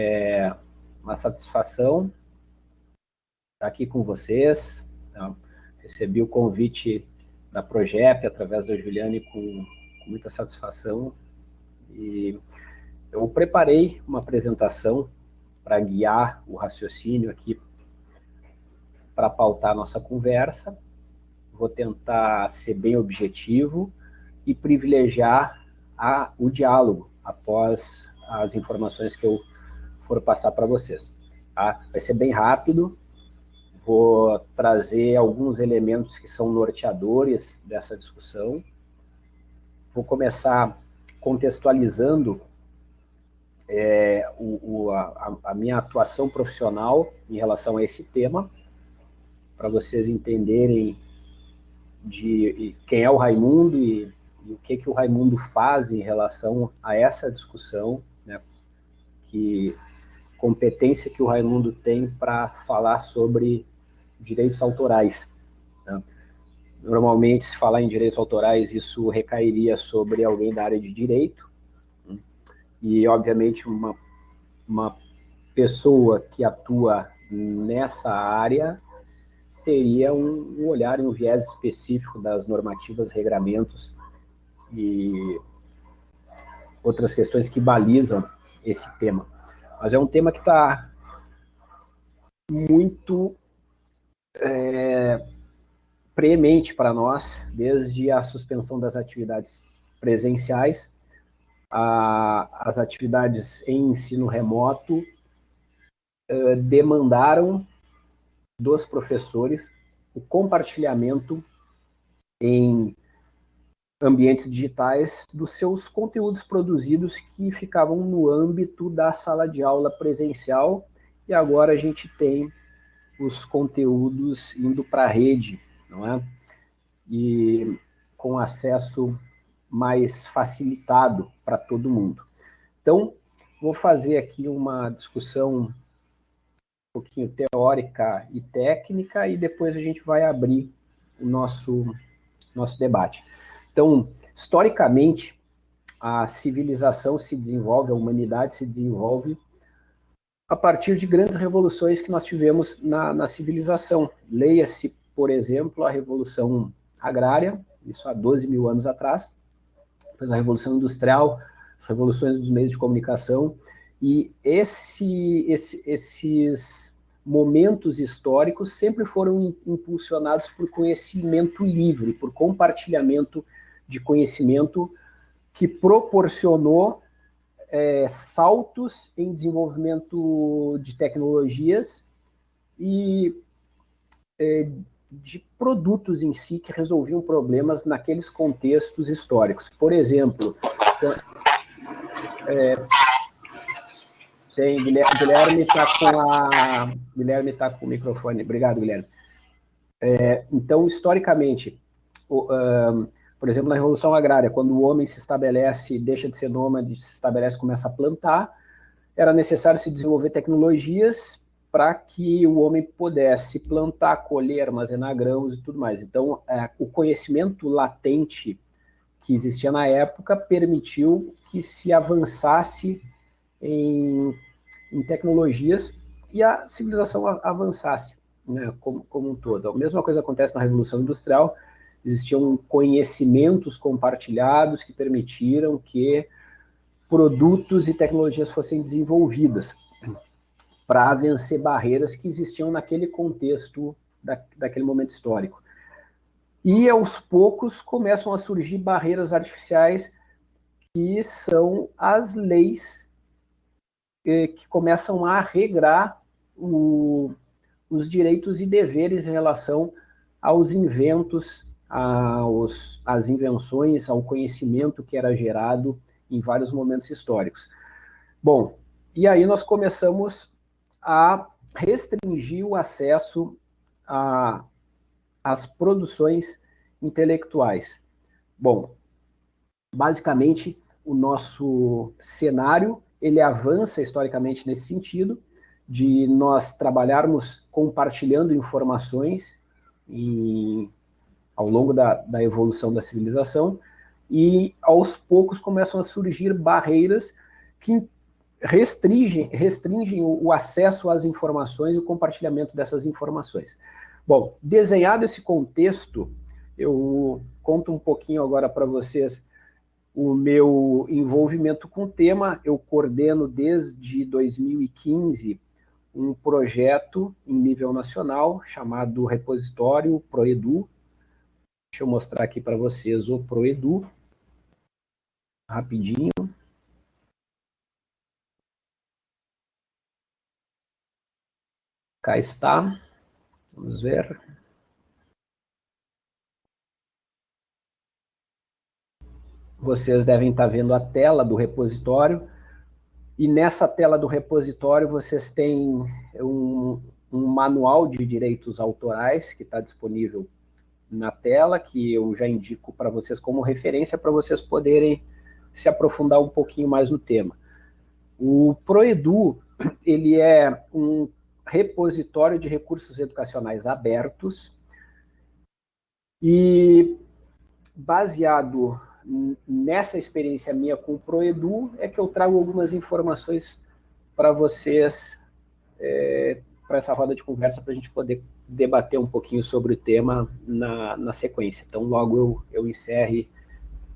É uma satisfação estar aqui com vocês. Tá? Recebi o convite da Progep através da Juliane com, com muita satisfação. E eu preparei uma apresentação para guiar o raciocínio aqui para pautar a nossa conversa. Vou tentar ser bem objetivo e privilegiar a, o diálogo após as informações que eu for passar para vocês. Tá? Vai ser bem rápido, vou trazer alguns elementos que são norteadores dessa discussão. Vou começar contextualizando é, o, o, a, a, minha atuação profissional em relação a esse tema, para vocês entenderem de quem é o Raimundo e, e, o que, que o Raimundo faz em relação a essa discussão, né, que competência que o Raimundo tem para falar sobre direitos autorais. Né? Normalmente, se falar em direitos autorais, isso recairia sobre alguém da área de direito, né? e, obviamente, uma, uma pessoa que atua nessa área teria um, um olhar e um viés específico das normativas, regramentos e outras questões que balizam esse tema. Mas é um tema que está muito é, premente para nós, desde a suspensão das atividades presenciais, a, as atividades em ensino remoto é, demandaram dos professores o compartilhamento em ambientes digitais dos seus conteúdos produzidos que ficavam no âmbito da sala de aula presencial e agora a gente tem os conteúdos indo para a rede, não é? E com acesso mais facilitado para todo mundo. Então, vou fazer aqui uma discussão um pouquinho teórica e técnica e depois a gente vai abrir o nosso, nosso debate. Então, historicamente, a civilização se desenvolve, a humanidade se desenvolve a partir de grandes revoluções que nós tivemos na, na civilização. Leia-se, por exemplo, a Revolução Agrária, isso há 12 mil anos atrás, depois a Revolução Industrial, as revoluções dos meios de comunicação, e esse, esse, esses momentos históricos sempre foram impulsionados por conhecimento livre, por compartilhamento de conhecimento que proporcionou é, saltos em desenvolvimento de tecnologias e é, de produtos em si que resolviam problemas naqueles contextos históricos. Por exemplo, é, tem, Guilherme está com a Guilherme está com o microfone. Obrigado, Guilherme. É, então, historicamente, o, por exemplo, na Revolução Agrária, quando o homem se estabelece, deixa de ser nômade, se estabelece começa a plantar, era necessário se desenvolver tecnologias para que o homem pudesse plantar, colher, armazenar grãos e tudo mais. Então, é, o conhecimento latente que existia na época permitiu que se avançasse em, em tecnologias e a civilização avançasse né, como, como um todo. A mesma coisa acontece na Revolução Industrial, existiam conhecimentos compartilhados que permitiram que produtos e tecnologias fossem desenvolvidas para vencer barreiras que existiam naquele contexto, da, daquele momento histórico. E, aos poucos, começam a surgir barreiras artificiais que são as leis eh, que começam a regrar o, os direitos e deveres em relação aos inventos aos, às invenções, ao conhecimento que era gerado em vários momentos históricos. Bom, e aí nós começamos a restringir o acesso às produções intelectuais. Bom, basicamente, o nosso cenário, ele avança historicamente nesse sentido, de nós trabalharmos compartilhando informações em ao longo da, da evolução da civilização, e aos poucos começam a surgir barreiras que restringem, restringem o, o acesso às informações e o compartilhamento dessas informações. Bom, desenhado esse contexto, eu conto um pouquinho agora para vocês o meu envolvimento com o tema. Eu coordeno desde 2015 um projeto em nível nacional chamado Repositório Proedu. Deixa eu mostrar aqui para vocês o Proedu, rapidinho. Cá está. Vamos ver. Vocês devem estar vendo a tela do repositório. E nessa tela do repositório vocês têm um, um manual de direitos autorais que está disponível na tela, que eu já indico para vocês como referência para vocês poderem se aprofundar um pouquinho mais no tema. O Proedu, ele é um repositório de recursos educacionais abertos e baseado nessa experiência minha com o Proedu é que eu trago algumas informações para vocês, é, para essa roda de conversa, para a gente poder debater um pouquinho sobre o tema na, na sequência. Então, logo eu, eu encerre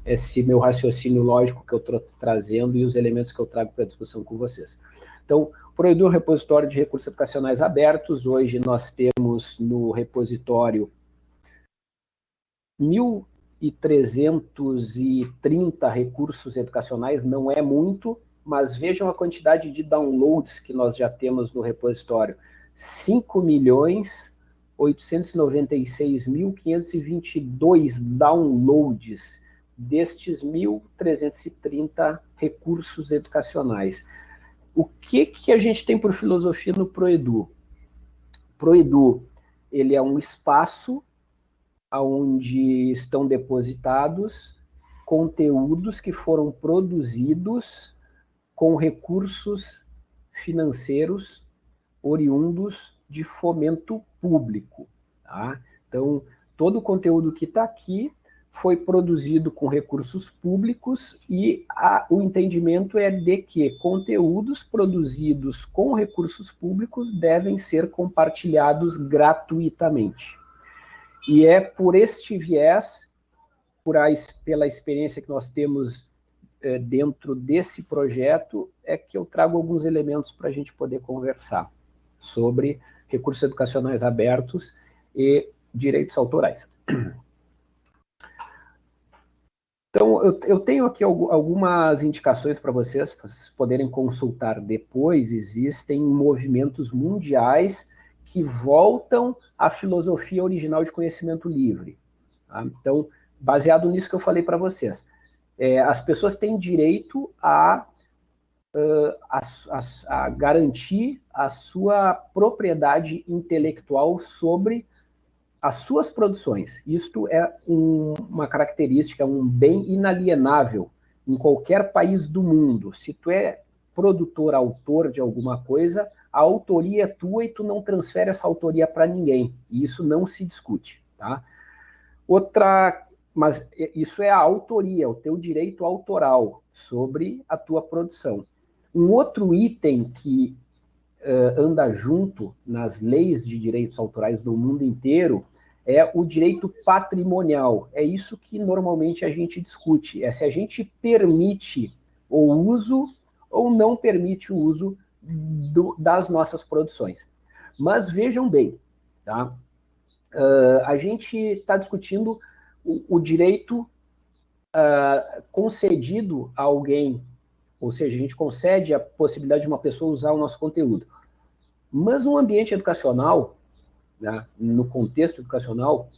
esse meu raciocínio lógico que eu estou trazendo e os elementos que eu trago para discussão com vocês. Então, Proedu é um repositório de recursos educacionais abertos. Hoje nós temos no repositório 1.330 recursos educacionais, não é muito, mas vejam a quantidade de downloads que nós já temos no repositório. 5 milhões 896.522 downloads destes 1.330 recursos educacionais. O que, que a gente tem por filosofia no Proedu? Proedu, ele é um espaço onde estão depositados conteúdos que foram produzidos com recursos financeiros oriundos de fomento público. Tá? Então, todo o conteúdo que está aqui foi produzido com recursos públicos e a, o entendimento é de que conteúdos produzidos com recursos públicos devem ser compartilhados gratuitamente. E é por este viés, por a, pela experiência que nós temos é, dentro desse projeto, é que eu trago alguns elementos para a gente poder conversar sobre recursos educacionais abertos e direitos autorais. Então, eu, eu tenho aqui algumas indicações para vocês, para vocês poderem consultar depois. Existem movimentos mundiais que voltam à filosofia original de conhecimento livre. Tá? Então, baseado nisso que eu falei para vocês, é, as pessoas têm direito a, uh, a, a, a garantir a sua propriedade intelectual sobre as suas produções. Isto é um, uma característica, um bem inalienável em qualquer país do mundo. Se tu é produtor, autor de alguma coisa, a autoria é tua e tu não transfere essa autoria para ninguém. E isso não se discute, tá? Outra, mas isso é a autoria, o teu direito autoral sobre a tua produção. Um outro item que uh, anda junto nas leis de direitos autorais do mundo inteiro é o direito patrimonial. É isso que normalmente a gente discute, é se a gente permite o uso ou não permite o uso do, das nossas produções. Mas vejam bem, tá? Uh, a gente está discutindo o, o direito uh, concedido a alguém, ou seja, a gente concede a possibilidade de uma pessoa usar o nosso conteúdo. Mas no ambiente educacional, né, no contexto educacional,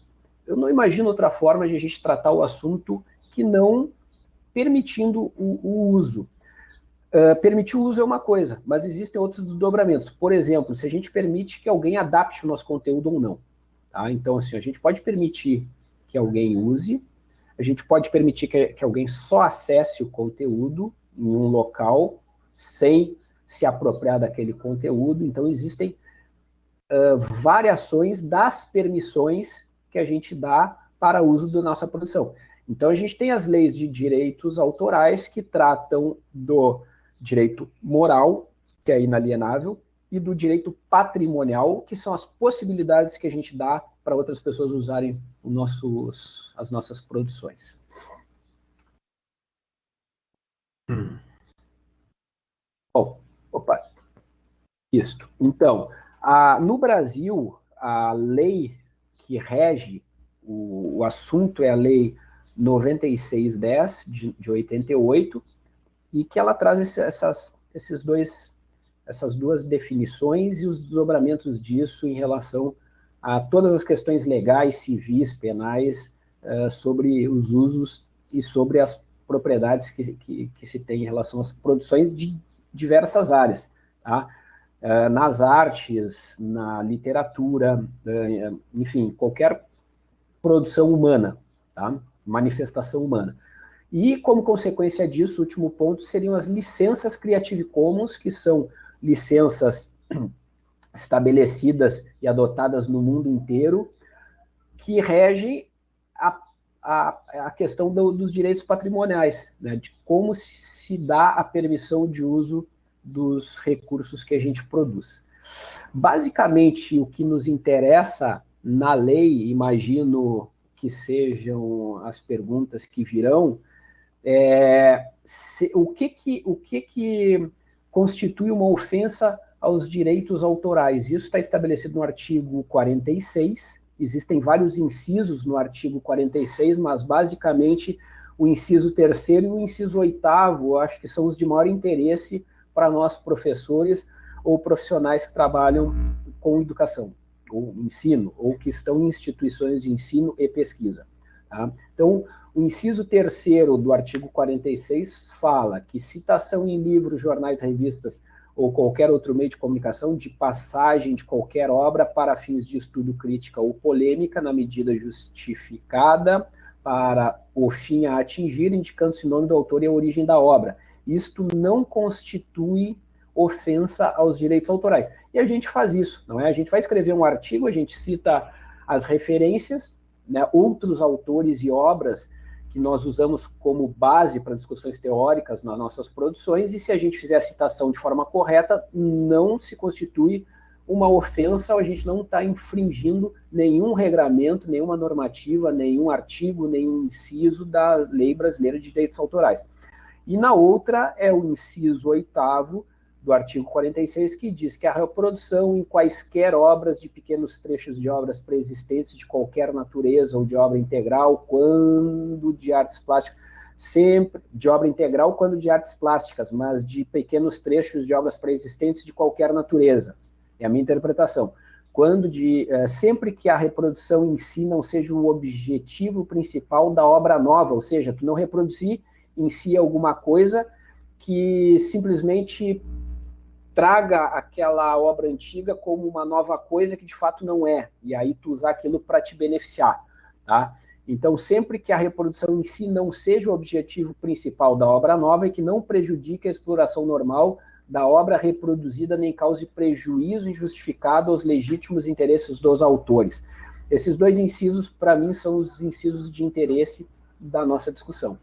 eu não imagino outra forma de a gente tratar o assunto que não permitindo o, o uso. Uh, permitir o uso é uma coisa, mas existem outros desdobramentos. Por exemplo, se a gente permite que alguém adapte o nosso conteúdo ou não. Tá? Então, assim, a gente pode permitir que alguém use, a gente pode permitir que, que alguém só acesse o conteúdo em um local sem se apropriar daquele conteúdo. Então, existem uh, variações das permissões que a gente dá para uso da nossa produção. Então, a gente tem as leis de direitos autorais que tratam do direito moral, que é inalienável, e do direito patrimonial, que são as possibilidades que a gente dá para outras pessoas usarem nossos, as nossas produções. Hum. Bom, opa, isto. Então, a, no Brasil, a lei que rege o, o assunto é a lei 9610 de, de 88, e que ela traz esse, essas, esses dois, essas duas definições e os desdobramentos disso em relação a todas as questões legais, civis, penais, uh, sobre os usos e sobre as propriedades que, que, que, se tem em relação às produções de diversas áreas. Tá? Uh, nas artes, na literatura, uh, enfim, qualquer produção humana, tá? manifestação humana. E, como consequência disso, o último ponto seriam as licenças Creative Commons, que são licenças estabelecidas e adotadas no mundo inteiro, que regem a, a, a questão do, dos direitos patrimoniais, né, de como se dá a permissão de uso dos recursos que a gente produz. Basicamente, o que nos interessa na lei, imagino que sejam as perguntas que virão, é, se, o, que, que, o que, que constitui uma ofensa aos direitos autorais? Isso está estabelecido no artigo 46, existem vários incisos no artigo 46, mas basicamente o inciso terceiro e o inciso oitavo, acho que são os de maior interesse para nós professores ou profissionais que trabalham com educação ou ensino, ou que estão em instituições de ensino e pesquisa. Tá? Então, o inciso terceiro do artigo 46 fala que citação em livros, jornais, revistas ou qualquer outro meio de comunicação de passagem de qualquer obra para fins de estudo, crítica ou polêmica, na medida justificada para o fim a atingir, indicando-se o nome do autor e a origem da obra. Isto não constitui ofensa aos direitos autorais. E a gente faz isso, não é? A gente vai escrever um artigo, a gente cita as referências, né, outros autores e obras que nós usamos como base para discussões teóricas nas nossas produções, e se a gente fizer a citação de forma correta, não se constitui uma ofensa, a gente não está infringindo nenhum regramento, nenhuma normativa, nenhum artigo, nenhum inciso da Lei Brasileira de Direitos Autorais. E na outra é o inciso oitavo, do artigo 46, que diz que a reprodução em quaisquer obras de pequenos trechos de obras preexistentes de qualquer natureza ou de obra integral, quando de artes plásticas, sempre de obra integral quando de artes plásticas, mas de pequenos trechos de obras preexistentes de qualquer natureza. É a minha interpretação. Quando de, é, sempre que a reprodução em si não seja o objetivo principal da obra nova, ou seja, tu não reproduzir em si alguma coisa que simplesmente traga aquela obra antiga como uma nova coisa que de fato não é, e aí tu usar aquilo para te beneficiar, tá? Então, sempre que a reprodução em si não seja o objetivo principal da obra nova e que não prejudique a exploração normal da obra reproduzida nem cause prejuízo injustificado aos legítimos interesses dos autores. Esses dois incisos, para mim, são os incisos de interesse da nossa discussão.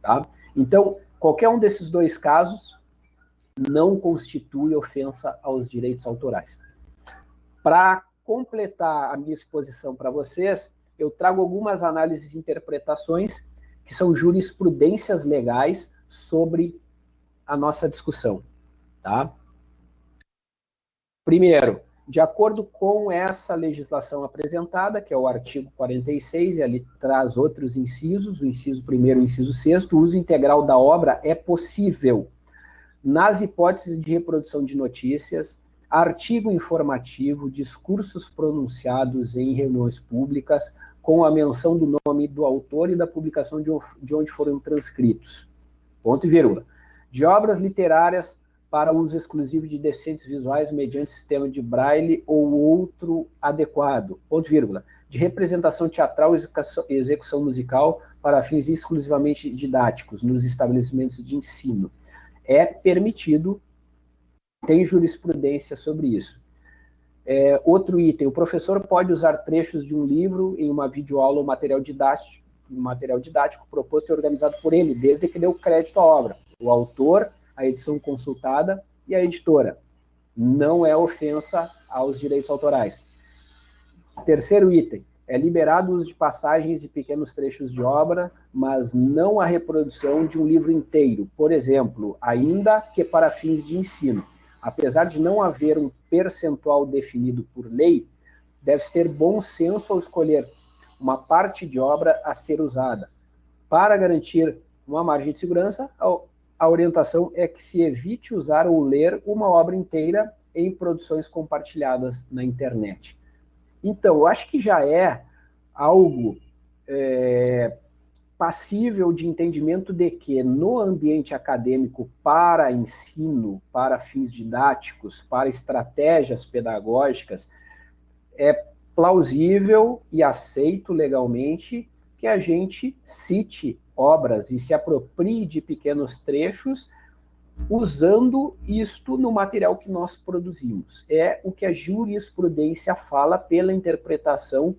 Tá? Então, qualquer um desses dois casos, não constitui ofensa aos direitos autorais. Para completar a minha exposição para vocês, eu trago algumas análises e interpretações que são jurisprudências legais sobre a nossa discussão. Tá? Primeiro, de acordo com essa legislação apresentada, que é o artigo 46, e ali traz outros incisos, o inciso primeiro e o inciso sexto, o uso integral da obra é possível nas hipóteses de reprodução de notícias, artigo informativo, discursos pronunciados em reuniões públicas, com a menção do nome do autor e da publicação de onde foram transcritos. Ponto e vírgula. De obras literárias para uso exclusivo de deficientes visuais mediante sistema de braille ou outro adequado. Ponto e vírgula. De representação teatral e execução musical para fins exclusivamente didáticos nos estabelecimentos de ensino é permitido, tem jurisprudência sobre isso. É, outro item, o professor pode usar trechos de um livro em uma videoaula ou material didático, material didático proposto e organizado por ele, desde que dê o crédito à obra. O autor a edição consultada e a editora. Não é ofensa aos direitos autorais. Terceiro item, é liberado o uso de passagens e pequenos trechos de obra, mas não a reprodução de um livro inteiro. Por exemplo, ainda que para fins de ensino. Apesar de não haver um percentual definido por lei, deve-se ter bom senso ao escolher uma parte de obra a ser usada. Para garantir uma margem de segurança, a orientação é que se evite usar ou ler uma obra inteira em produções compartilhadas na internet. Então, eu acho que já é algo é, passível de entendimento de que no ambiente acadêmico para ensino, para fins didáticos, para estratégias pedagógicas, é plausível e aceito legalmente que a gente cite obras e se aproprie de pequenos trechos usando isto no material que nós produzimos. É o que a jurisprudência fala pela interpretação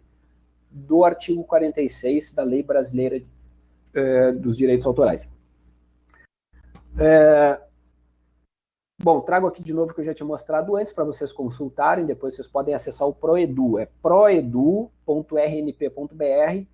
do artigo 46 da Lei Brasileira é, dos Direitos Autorais. É, bom, trago aqui de novo que eu já tinha mostrado antes para vocês consultarem, depois vocês podem acessar o Proedu, é proedu.rnp.br,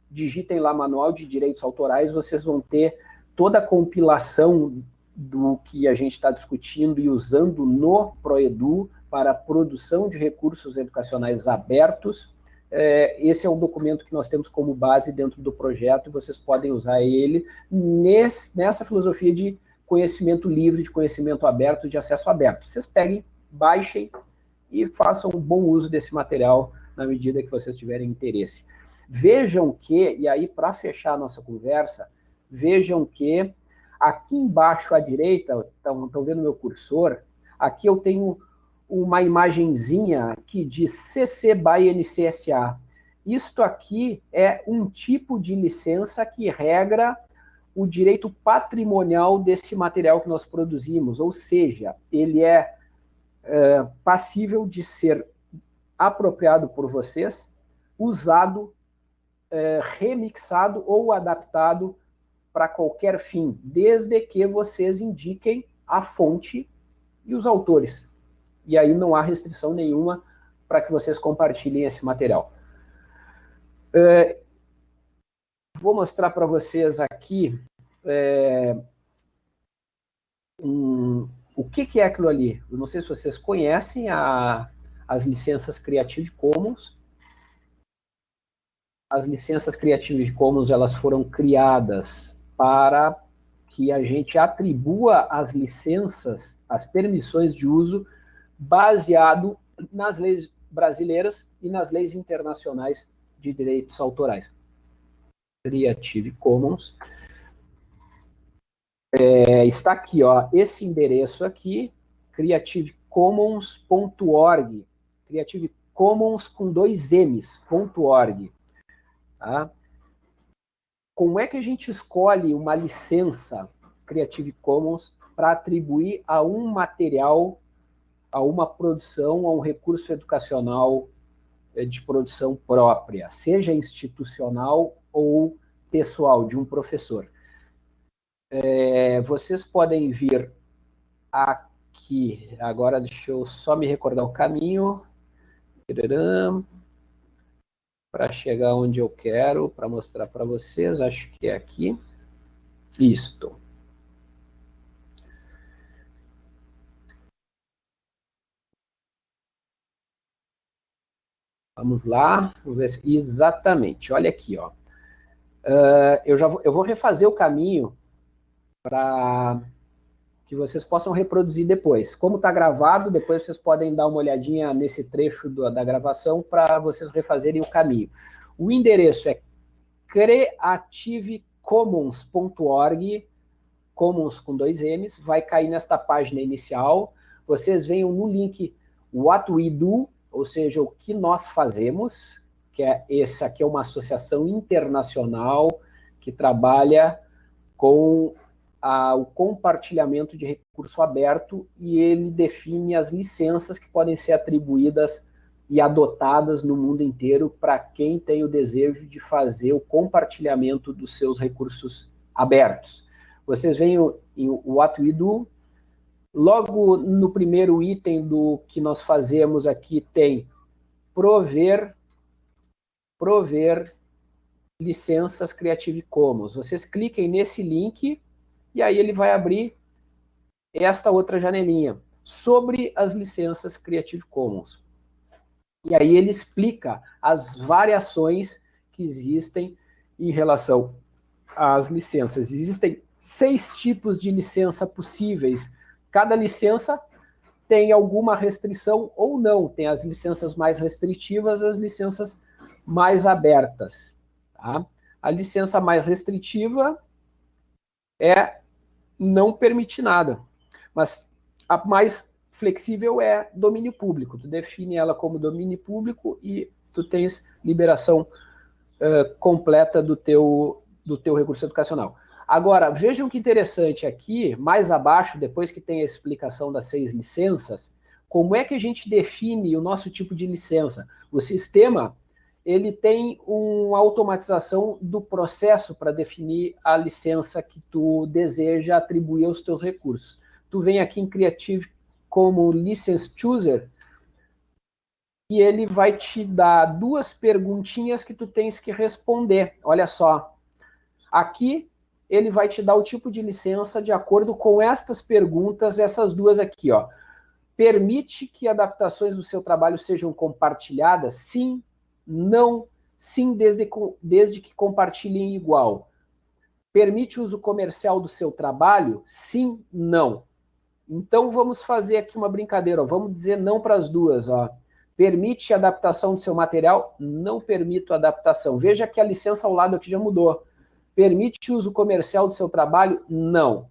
digitem lá Manual de Direitos Autorais, vocês vão ter toda a compilação do que a gente está discutindo e usando no Proedu para a produção de recursos educacionais abertos. É, esse é um documento que nós temos como base dentro do projeto vocês podem usar ele nesse, nessa filosofia de conhecimento livre, de conhecimento aberto, de acesso aberto. Vocês peguem, baixem e façam um bom uso desse material na medida que vocês tiverem interesse. Vejam que, e aí para fechar a nossa conversa, vejam que Aqui embaixo à direita, estão vendo meu cursor, aqui eu tenho uma imagenzinha que diz CC by NCSA. Isto aqui é um tipo de licença que regra o direito patrimonial desse material que nós produzimos, ou seja, ele é, é passível de ser apropriado por vocês, usado, é, remixado ou adaptado para qualquer fim, desde que vocês indiquem a fonte e os autores. E aí não há restrição nenhuma para que vocês compartilhem esse material. É, vou mostrar para vocês aqui é, um, o que, que, é aquilo ali. Eu não sei se vocês conhecem a, as licenças Creative Commons. As licenças Creative Commons elas foram criadas para que a gente atribua as licenças, as permissões de uso, baseado nas leis brasileiras e nas leis internacionais de direitos autorais. Creative Commons. É, está aqui, ó, esse endereço aqui, creativecommons.org, Creative Commons com dois M's.org. Tá? Como é que a gente escolhe uma licença Creative Commons para atribuir a um material, a uma produção, a um recurso educacional eh, de produção própria, seja institucional ou pessoal, de um professor. É, vocês podem vir aqui, agora deixa eu só me recordar o caminho para chegar onde eu quero, para mostrar para vocês, acho que é aqui. Isto. Vamos lá, vamos ver se... exatamente, olha aqui, ó. Uh, eu já vou, eu vou refazer o caminho para que vocês possam reproduzir depois. Como está gravado, depois vocês podem dar uma olhadinha nesse trecho do, da gravação para vocês refazerem o caminho. O endereço é creativecommons.org, commons com dois M's, vai cair nesta página inicial. Vocês venham no link What We Do, ou seja, o que nós fazemos, que é essa aqui é uma associação internacional que trabalha com a, o compartilhamento de recurso aberto e ele define as licenças que podem ser atribuídas e adotadas no mundo inteiro para quem tem o desejo de fazer o compartilhamento dos seus recursos abertos. Vocês veem em What We Do, Logo no primeiro item do que nós fazemos aqui tem prover, prover licenças Creative Commons. Vocês cliquem nesse link e aí ele vai abrir esta outra janelinha sobre as licenças Creative Commons. E aí ele explica as variações que existem em relação às licenças. Existem seis tipos de licença possíveis. Cada licença tem alguma restrição ou não. Tem as licenças mais restritivas, as licenças mais abertas. Tá? A licença mais restritiva é não permitir nada. Mas a mais flexível é domínio público. Tu define ela como domínio público e tu tens liberação uh, completa do teu, do teu recurso educacional. Agora, vejam que interessante aqui, mais abaixo, depois que tem a explicação das seis licenças, como é que a gente define o nosso tipo de licença? O sistema, ele tem uma automatização do processo para definir a licença que tu deseja atribuir aos teus recursos. Tu vem aqui em Creative como License Chooser, e ele vai te dar duas perguntinhas que tu tens que responder. Olha só, aqui ele vai te dar o tipo de licença de acordo com estas perguntas, essas duas aqui, ó. Permite que adaptações do seu trabalho sejam compartilhadas? Sim, não, sim, desde, desde que compartilhem igual. Permite uso comercial do seu trabalho? Sim, não. Então vamos fazer aqui uma brincadeira, ó. vamos dizer não para as duas. Ó. Permite adaptação do seu material? Não permito adaptação. Veja que a licença ao lado aqui já mudou. Permite uso comercial do seu trabalho? Não.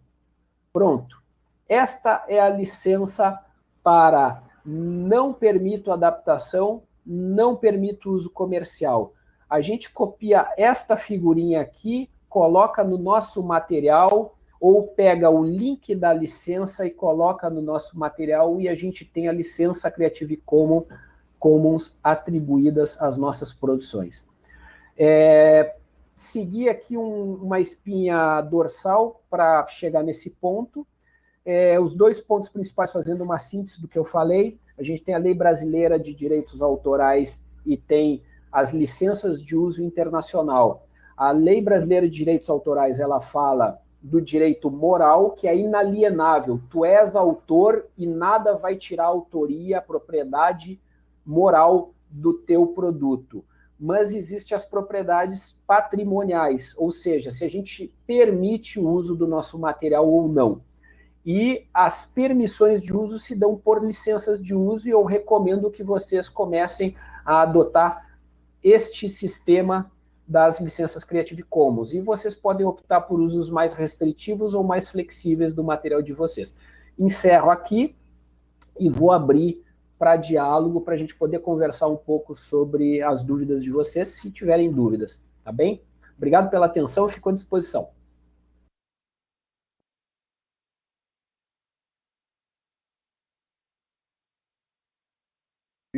Pronto. Esta é a licença para não permito adaptação, não permito uso comercial. A gente copia esta figurinha aqui, coloca no nosso material, ou pega o link da licença e coloca no nosso material e a gente tem a licença Creative Commons, Commons atribuídas às nossas produções. É, seguir aqui um, uma espinha dorsal para chegar nesse ponto. É, os dois pontos principais, fazendo uma síntese do que eu falei, a gente tem a Lei Brasileira de Direitos Autorais e tem as licenças de uso internacional. A Lei Brasileira de Direitos Autorais, ela fala do direito moral, que é inalienável. Tu és autor e nada vai tirar a autoria, a propriedade moral do teu produto mas existem as propriedades patrimoniais, ou seja, se a gente permite o uso do nosso material ou não. E as permissões de uso se dão por licenças de uso e eu recomendo que vocês comecem a adotar este sistema das licenças Creative Commons. E vocês podem optar por usos mais restritivos ou mais flexíveis do material de vocês. Encerro aqui e vou abrir para diálogo, para a gente poder conversar um pouco sobre as dúvidas de vocês, se tiverem dúvidas, tá bem? Obrigado pela atenção, fico à disposição.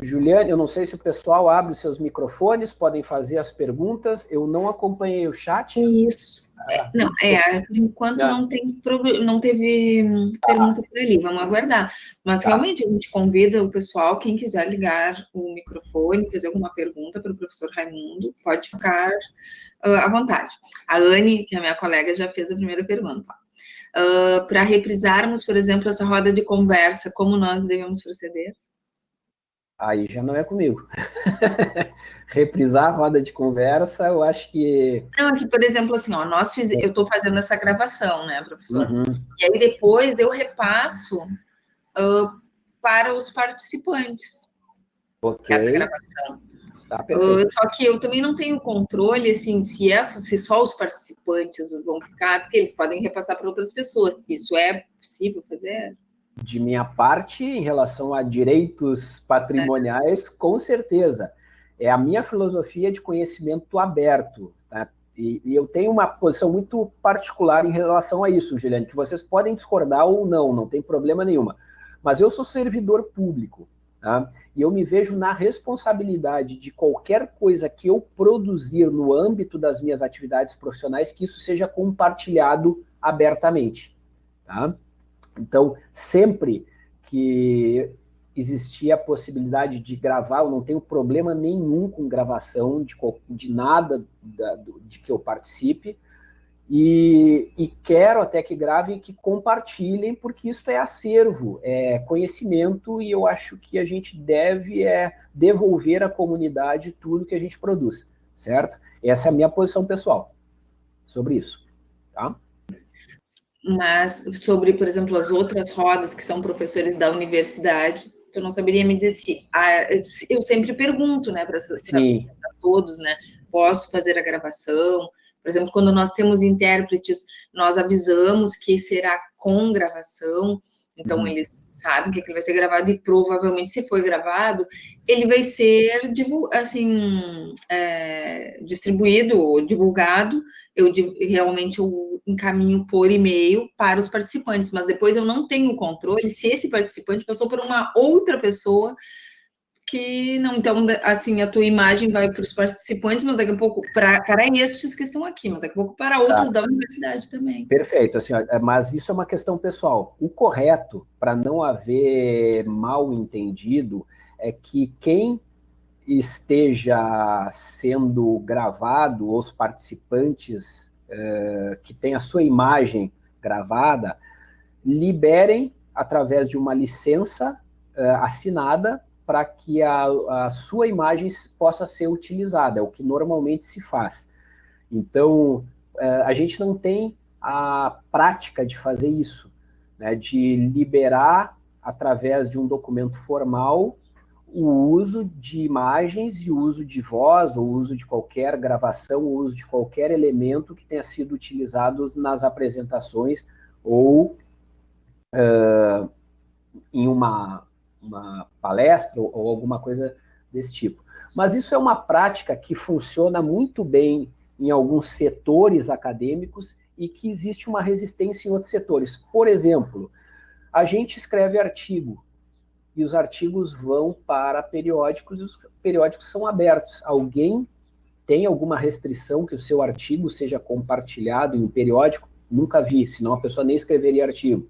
Juliane, eu não sei se o pessoal abre seus microfones, podem fazer as perguntas. Eu não acompanhei o chat. Isso. Ah, não, é, por enquanto não, não tem não teve hum, pergunta por ali, vamos aguardar. Mas tá. realmente a gente convida o pessoal, quem quiser ligar o microfone, fazer alguma pergunta para o professor Raimundo, pode ficar uh, à vontade. A Anne, que é a minha colega, já fez a primeira pergunta. Uh, para reprisarmos, por exemplo, essa roda de conversa, como nós devemos proceder? Aí já não é comigo. Reprisar a roda de conversa, eu acho que... Não, aqui, por exemplo, assim, ó, nós fiz... eu estou fazendo essa gravação, né, professor? Uhum. E aí depois eu repasso uh, para os participantes okay. essa gravação. Tá, uh, só que eu também não tenho controle, assim, se, essa, se só os participantes vão ficar, porque eles podem repassar para outras pessoas. Isso é possível fazer? De minha parte, em relação a direitos patrimoniais, com certeza. É a minha filosofia de conhecimento aberto. Tá? E, e, eu tenho uma posição muito particular em relação a isso, Juliane, que vocês podem discordar ou não, não tem problema nenhuma. Mas eu sou servidor público, tá? e eu me vejo na responsabilidade de qualquer coisa que eu produzir no âmbito das minhas atividades profissionais, que isso seja compartilhado abertamente. Tá? Então, sempre que existia a possibilidade de gravar, eu não tenho problema nenhum com gravação de, de nada da, de que eu participe, e, e, quero até que gravem e que compartilhem, porque isso é acervo, é conhecimento, e eu acho que a gente deve é, devolver à comunidade tudo que a gente produz, certo? Essa é a minha posição pessoal sobre isso, tá? Mas sobre, por exemplo, as outras rodas que são professores da universidade, tu não saberia me dizer se... Ah, eu sempre pergunto, né, para todos, né? Posso fazer a gravação? Por exemplo, quando nós temos intérpretes, nós avisamos que será com gravação, então uhum. eles sabem que ele vai ser gravado e provavelmente, se foi gravado, ele vai ser assim, é, distribuído ou divulgado. Eu realmente eu encaminho por e-mail para os participantes, mas depois eu não tenho controle se esse participante passou por uma outra pessoa que não, então, assim, a tua imagem vai para os participantes, mas daqui a pouco para, para estes que estão aqui, mas daqui a pouco para outros tá. da universidade também. Perfeito, assim, é, mas isso é uma questão pessoal. O correto, para não haver mal entendido, é que quem esteja sendo gravado, os participantes uh, que têm a sua imagem gravada, liberem através de uma licença uh, assinada para que a, a sua imagem possa ser utilizada, é o que normalmente se faz. Então, é, a gente não tem a prática de fazer isso, né, de liberar, através de um documento formal, o uso de imagens e o uso de voz, o uso de qualquer gravação, o uso de qualquer elemento que tenha sido utilizado nas apresentações ou uh, em uma uma palestra ou alguma coisa desse tipo. Mas isso é uma prática que funciona muito bem em alguns setores acadêmicos e que existe uma resistência em outros setores. Por exemplo, a gente escreve artigo e os artigos vão para periódicos e os periódicos são abertos. Alguém tem alguma restrição que o seu artigo seja compartilhado em um periódico? Nunca vi, senão a pessoa nem escreveria artigo.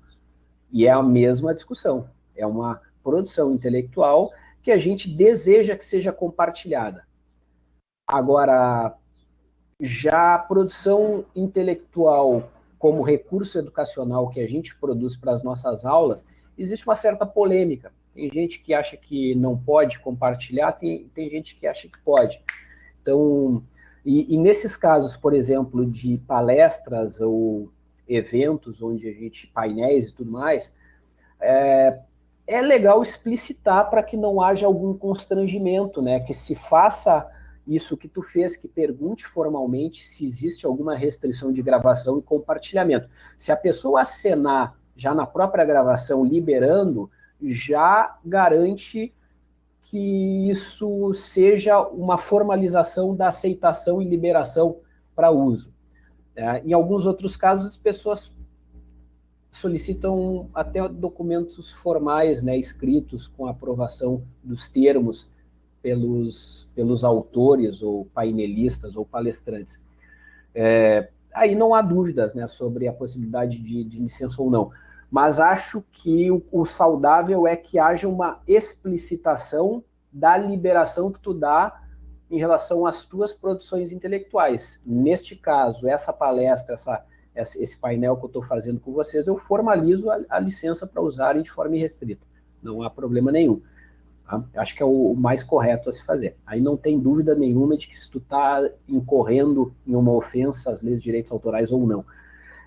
E é a mesma discussão. É uma produção intelectual que a gente deseja que seja compartilhada. Agora, já a produção intelectual como recurso educacional que a gente produz para as nossas aulas, existe uma certa polêmica. Tem gente que acha que não pode compartilhar, tem, tem gente que acha que pode. Então, e, e nesses casos, por exemplo, de palestras ou eventos onde a gente, painéis e tudo mais, é, é legal explicitar para que não haja algum constrangimento, né? Que se faça isso que tu fez, que pergunte formalmente se existe alguma restrição de gravação e compartilhamento. Se a pessoa acenar já na própria gravação, liberando, já garante que isso seja uma formalização da aceitação e liberação para uso. É, em alguns outros casos, as pessoas solicitam até documentos formais, né, escritos com aprovação dos termos pelos, pelos autores ou painelistas ou palestrantes. É, aí não há dúvidas né, sobre a possibilidade de, de licença ou não, mas acho que o, o, saudável é que haja uma explicitação da liberação que tu dá em relação às tuas produções intelectuais. Neste caso, essa palestra, essa esse painel que eu estou fazendo com vocês, eu formalizo a, a licença para usarem de forma irrestrita. Não há problema nenhum. Tá? Acho que é o, o, mais correto a se fazer. Aí não tem dúvida nenhuma de que se tu está incorrendo em uma ofensa às leis de direitos autorais ou não.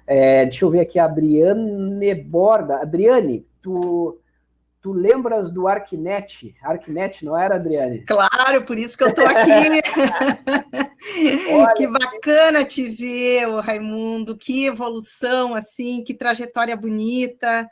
É, deixa eu ver aqui, a Adriane Borda. Adriane, tu Tu lembras do Arquinet? Arquinet, não era, Adriane? Claro, por isso que eu estou aqui. que bacana te ver, Raimundo. Que evolução, assim, que trajetória bonita.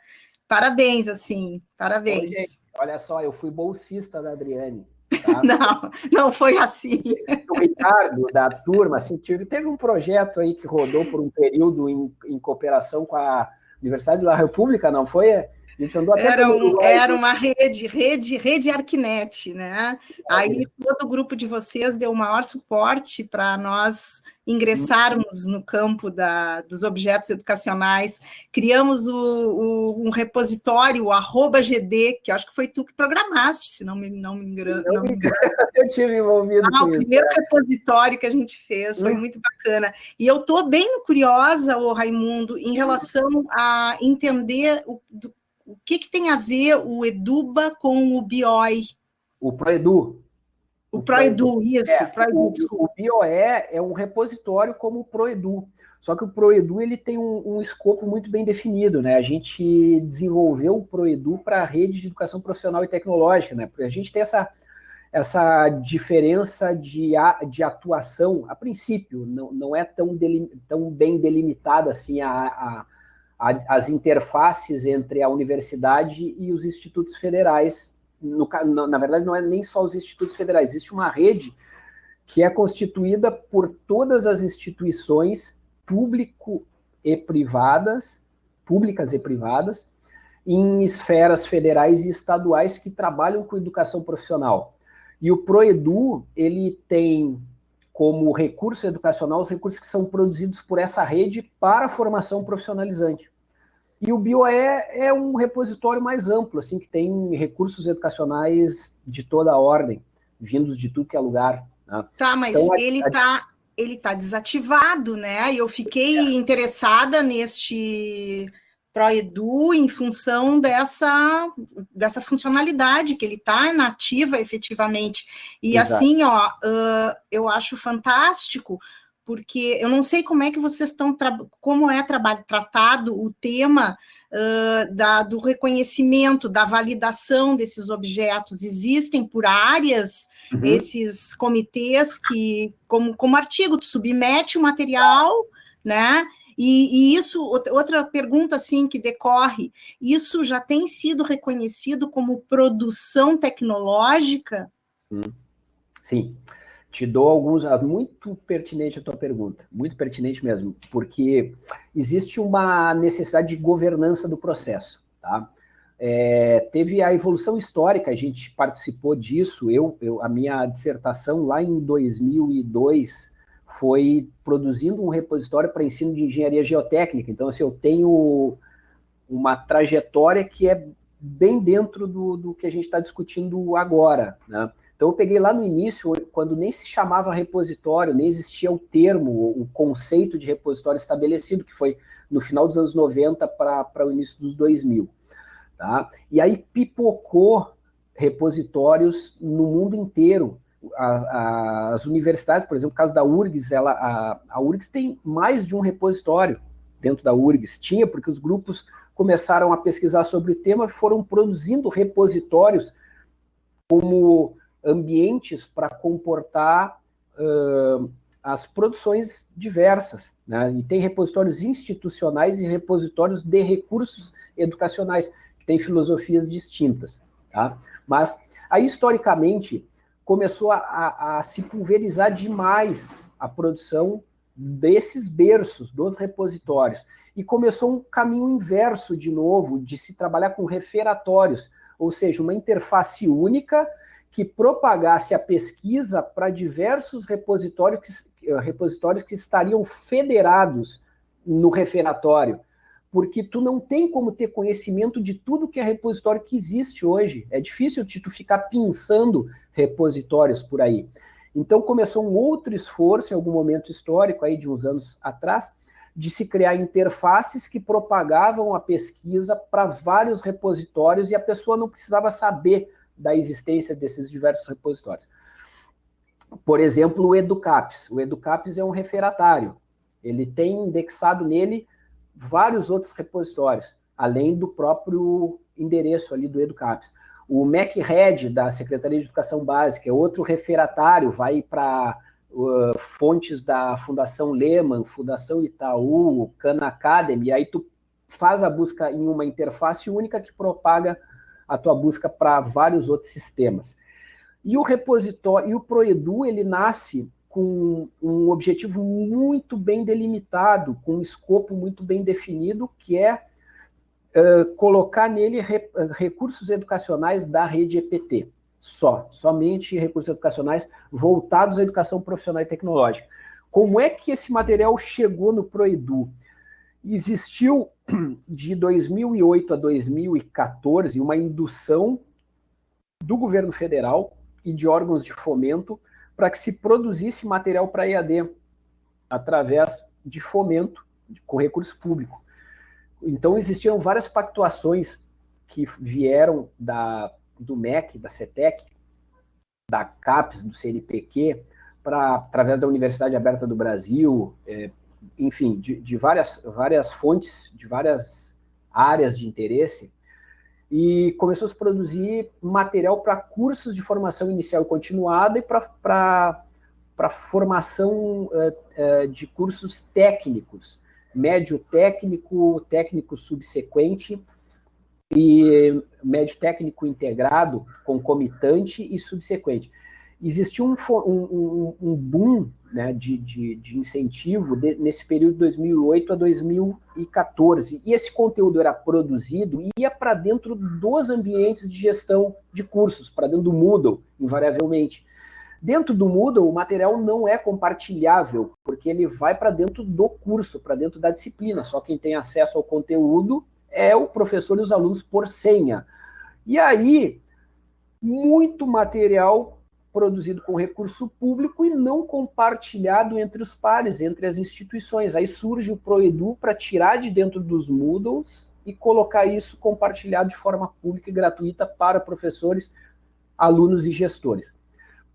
Parabéns, assim, parabéns. gente, olha só, eu fui bolsista da Adriane. Tá? não, não foi assim. O Ricardo, da turma, assim, teve um projeto aí que rodou por um período em, em cooperação com a Universidade da República, não foi? A gente andou até era, um, era uma rede, rede, rede Arquinet, né? Aí todo o grupo de vocês deu o maior suporte para nós ingressarmos no campo da, dos objetos educacionais, criamos o, o, um repositório, o arroba GD, que acho que foi tu que programaste, se não me, não me engano. Não me engano. Eu tive envolvido ah, o primeiro é. repositório que a gente fez, foi hum. muito bacana. E eu estou bem curiosa, o Raimundo, em relação a entender o, do, o que, que tem a ver o Eduba com o BIOI. O ProEdu. O, ProEdu, isso, é, ProEdu, o, o BioE é um repositório como o ProEdu, só que o ProEdu ele tem um, um, escopo muito bem definido, né? A gente desenvolveu o ProEdu para a rede de educação profissional e tecnológica, né? Porque a gente tem essa, essa diferença de, de atuação, a princípio, não, não é tão, delim, tão bem delimitada assim a, a, a, as interfaces entre a universidade e os institutos federais no, na verdade, não é nem só os institutos federais, existe uma rede que é constituída por todas as instituições público e privadas, públicas e privadas, em esferas federais e estaduais que trabalham com educação profissional. E o Proedu, ele tem como recurso educacional os recursos que são produzidos por essa rede para a formação profissionalizante. E o BioE é um repositório mais amplo, assim, que tem recursos educacionais de toda a ordem, vindos de tudo que é lugar. Né? Tá, mas então, ele está ele tá desativado, né? E eu fiquei é. interessada neste ProEdu em função dessa, dessa funcionalidade que ele está nativa efetivamente. E Exato. assim, ó, uh, eu acho fantástico, porque eu não sei como é que vocês estão, como é trabalho, tratado o tema uh, da, do reconhecimento, da validação desses objetos. Existem por áreas uhum. esses comitês que, como, como artigo, tu submete o material, né? E, e, isso, outra pergunta assim que decorre, isso já tem sido reconhecido como produção tecnológica? Sim. Sim. Te dou alguns, ah, muito pertinente a tua pergunta, muito pertinente mesmo, porque existe uma necessidade de governança do processo, tá? É, teve a evolução histórica, a gente participou disso, eu, eu, a minha dissertação lá em 2002 foi produzindo um repositório para ensino de engenharia geotécnica, então assim, eu tenho uma trajetória que é bem dentro do, do que a gente está discutindo agora, né? Então eu peguei lá no início, quando nem se chamava repositório, nem existia o termo, o conceito de repositório estabelecido, que foi no final dos anos 90 para o início dos 2000. Tá? E aí pipocou repositórios no mundo inteiro. A, as universidades, por exemplo, o caso da URGS, ela, a, a URGS tem mais de um repositório dentro da URGS. Tinha, porque os grupos começaram a pesquisar sobre o tema foram produzindo repositórios como ambientes para comportar uh, as produções diversas. Né? E tem repositórios institucionais e repositórios de recursos educacionais, que têm filosofias distintas. Tá? Mas aí, historicamente, começou a, a, a se pulverizar demais a produção desses berços, dos repositórios. E começou um caminho inverso, de novo, de se trabalhar com referatórios, ou seja, uma interface única que propagasse a pesquisa para diversos repositórios que, eh, repositórios que estariam federados no referatório, porque tu não tem como ter conhecimento de tudo que é repositório que existe hoje. É difícil de tu ficar pensando repositórios por aí. Então começou um outro esforço em algum momento histórico aí de uns anos atrás de se criar interfaces que propagavam a pesquisa para vários repositórios e a pessoa não precisava saber da existência desses diversos repositórios. Por exemplo, o Educaps. O Educaps é um referatário. Ele tem indexado nele vários outros repositórios, além do próprio endereço ali do Educaps. O MacRed, da Secretaria de Educação Básica, é outro referatário, vai para uh, fontes da Fundação Lehman, Fundação Itaú, Khan Academy, aí tu faz a busca em uma interface única que propaga a tua busca para vários outros sistemas. E o repositório, e o Proedu, ele nasce com um objetivo muito bem delimitado, com um escopo muito bem definido, que é colocar nele re, recursos educacionais da rede EPT, só, somente recursos educacionais voltados à educação profissional e tecnológica. Como é que esse material chegou no Proedu? Existiu de 2008 a 2014 uma indução do governo federal e de órgãos de fomento para que se produzisse material para EAD através de fomento com recurso público. Então existiam várias pactuações que vieram da, do MEC, da CETEC, da CAPES, do CNPq, pra, através da Universidade Aberta do Brasil, é, enfim, de, de, várias, várias fontes, de várias áreas de interesse, e começou a se produzir material para cursos de formação inicial e continuada e para formação uh, uh, de cursos técnicos, médio técnico, técnico subsequente e médio técnico integrado, concomitante e subsequente. Existiu um, um, um boom né, de, de, de, incentivo de, nesse período de 2008 a 2014. E esse conteúdo era produzido e ia para dentro dos ambientes de gestão de cursos, para dentro do Moodle, invariavelmente. Dentro do Moodle, o material não é compartilhável, porque ele vai para dentro do curso, para dentro da disciplina. Só quem tem acesso ao conteúdo é o professor e os alunos por senha. E aí, muito material produzido com recurso público e não compartilhado entre os pares, entre as instituições. Aí surge o Proedu para tirar de dentro dos Moodles e colocar isso compartilhado de forma pública e gratuita para professores, alunos e gestores.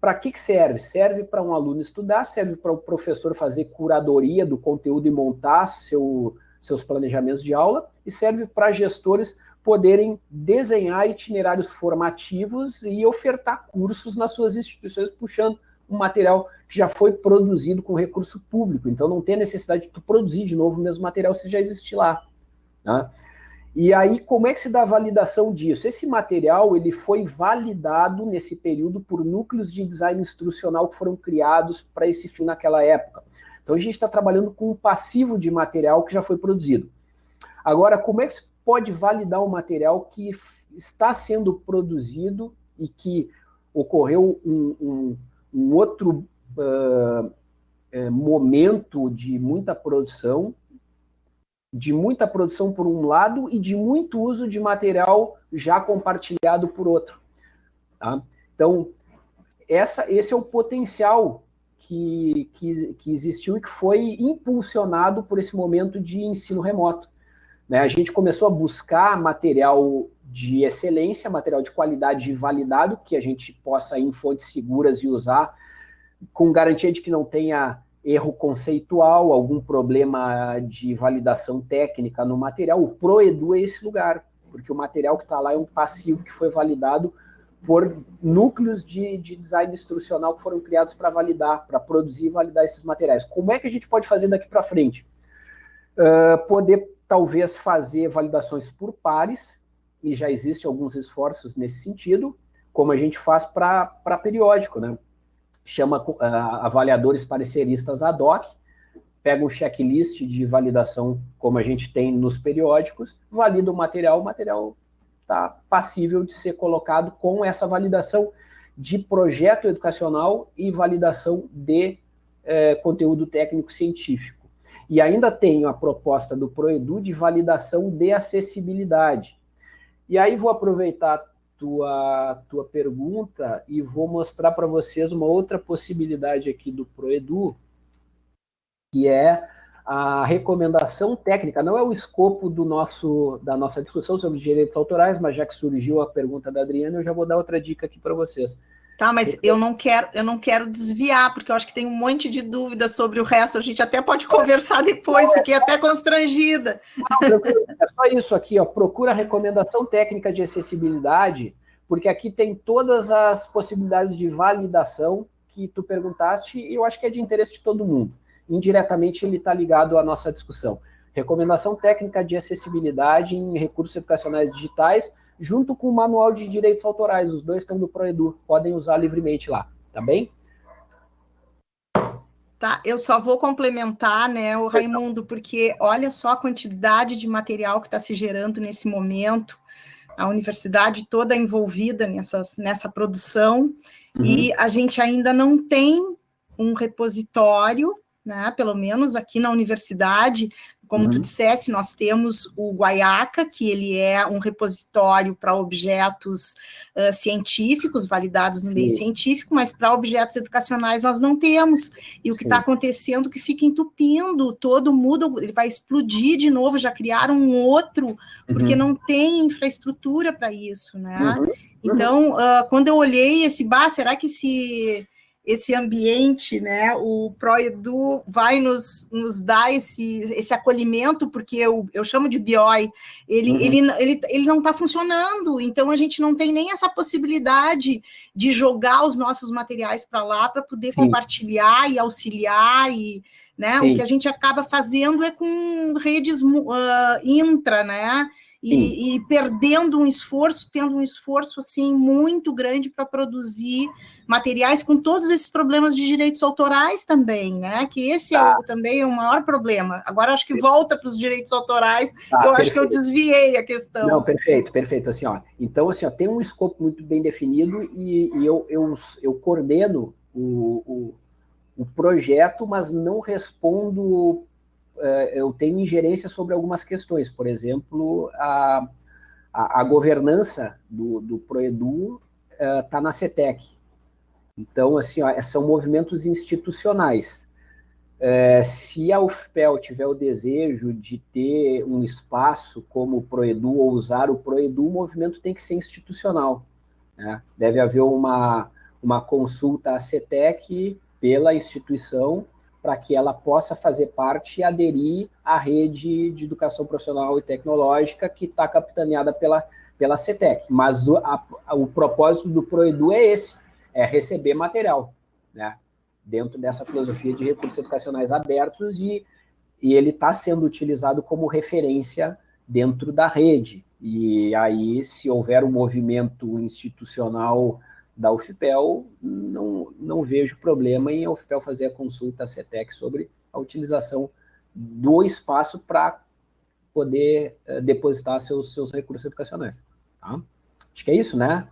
Para que, que serve? Serve para um aluno estudar, serve para o professor fazer curadoria do conteúdo e montar seu, seus planejamentos de aula, e serve para gestores poderem desenhar itinerários formativos e ofertar cursos nas suas instituições, puxando um material que já foi produzido com recurso público. Então não tem necessidade de tu produzir de novo o mesmo material se já existe lá. Né? E aí, como é que se dá a validação disso? Esse material ele foi validado nesse período por núcleos de design instrucional que foram criados para esse fim naquela época. Então a gente está trabalhando com um passivo de material que já foi produzido. Agora, como é que se pode validar um material que está sendo produzido e que ocorreu um, um, um outro uh, é, momento de muita produção, de muita produção por um lado e de muito uso de material já compartilhado por outro. Tá? Então, essa, esse é o potencial que, que, que existiu e que foi impulsionado por esse momento de ensino remoto. Né? A gente começou a buscar material de excelência, material de qualidade validado, que a gente possa ir em fontes seguras e usar, com garantia de que não tenha erro conceitual, algum problema de validação técnica no material. O ProEdu é esse lugar, porque o material que está lá é um passivo que foi validado por núcleos de, de design instrucional que foram criados para validar, para produzir e validar esses materiais. Como é que a gente pode fazer daqui para frente? Uh, poder talvez fazer validações por pares, e já existem alguns esforços nesse sentido, como a gente faz para periódico, né? Chama uh, avaliadores pareceristas ad hoc, pega um checklist de validação, como a gente tem nos periódicos, valida o material, o material está passível de ser colocado com essa validação de projeto educacional e validação de eh, conteúdo técnico científico. E ainda tenho a proposta do Proedu de validação de acessibilidade. E aí vou aproveitar tua, tua pergunta e vou mostrar para vocês uma outra possibilidade aqui do Proedu, que é a recomendação técnica, não é o escopo do nosso, da nossa discussão sobre direitos autorais, mas já que surgiu a pergunta da Adriana, eu já vou dar outra dica aqui para vocês. Tá, mas eu não quero, eu não quero desviar, porque eu acho que tem um monte de dúvidas sobre o resto. A gente até pode conversar depois, fiquei até constrangida. É só isso aqui, ó. Procura a recomendação técnica de acessibilidade, porque aqui tem todas as possibilidades de validação que tu perguntaste, e eu acho que é de interesse de todo mundo. Indiretamente ele está ligado à nossa discussão. Recomendação técnica de acessibilidade em recursos educacionais digitais junto com o Manual de Direitos Autorais. Os dois estão do Proedu, podem usar livremente lá, tá bem? Tá, eu só vou complementar, né, o Raimundo, porque olha só a quantidade de material que está se gerando nesse momento, a universidade toda envolvida nessas, nessa produção, uhum. e a gente ainda não tem um repositório, né, pelo menos aqui na universidade, como uhum. tu dissesse, nós temos o Guaiaca, que ele é um repositório para objetos uh, científicos, validados no Sim. meio científico, mas para objetos educacionais nós não temos. E o que está acontecendo é que fica entupindo, todo mundo, ele vai explodir de novo, já criaram um outro, porque uhum. não tem infraestrutura para isso, né? Uhum. Então, uh, quando eu olhei esse, bah, será que se esse ambiente, né? O ProEdu vai nos, nos dar esse, esse acolhimento, porque eu, eu chamo de BIOI, ele, uhum. ele, ele, ele não está funcionando, então a gente não tem nem essa possibilidade de jogar os nossos materiais para lá para poder Sim. compartilhar e auxiliar, e né? o que a gente acaba fazendo é com redes uh, intra, né? e, e, perdendo um esforço, tendo um esforço assim muito grande para produzir materiais com todos esses problemas de direitos autorais também, né? Que esse é tá. é também o maior problema. Agora acho que volta para os direitos autorais, tá, eu perfeito. acho que eu desviei a questão. Não, perfeito, perfeito. Assim, ó, então assim, ó, tem um escopo muito bem definido e, e eu, eu, eu coordeno o, o, o projeto, mas não respondo é, eu tenho ingerência sobre algumas questões, por exemplo, a, a, a governança do, do Proedu está é, na CETEC. Então, assim, ó, são movimentos institucionais. É, se a UFPEL tiver o desejo de ter um espaço como o Proedu ou usar o Proedu, o movimento tem que ser institucional. Né? Deve haver uma, uma consulta à CETEC pela instituição para que ela possa fazer parte e aderir à rede de educação profissional e tecnológica que está capitaneada pela, pela CETEC. Mas o, a, o propósito do ProEdu é esse, é receber material, né? dentro dessa filosofia de recursos educacionais abertos e, e ele está sendo utilizado como referência dentro da rede. E aí, se houver um movimento institucional da UFPEL, não, não vejo problema em a UFPEL fazer a consulta à CETEC sobre a utilização do espaço para poder uh, depositar seus, seus recursos educacionais. Tá? Acho que é isso, né?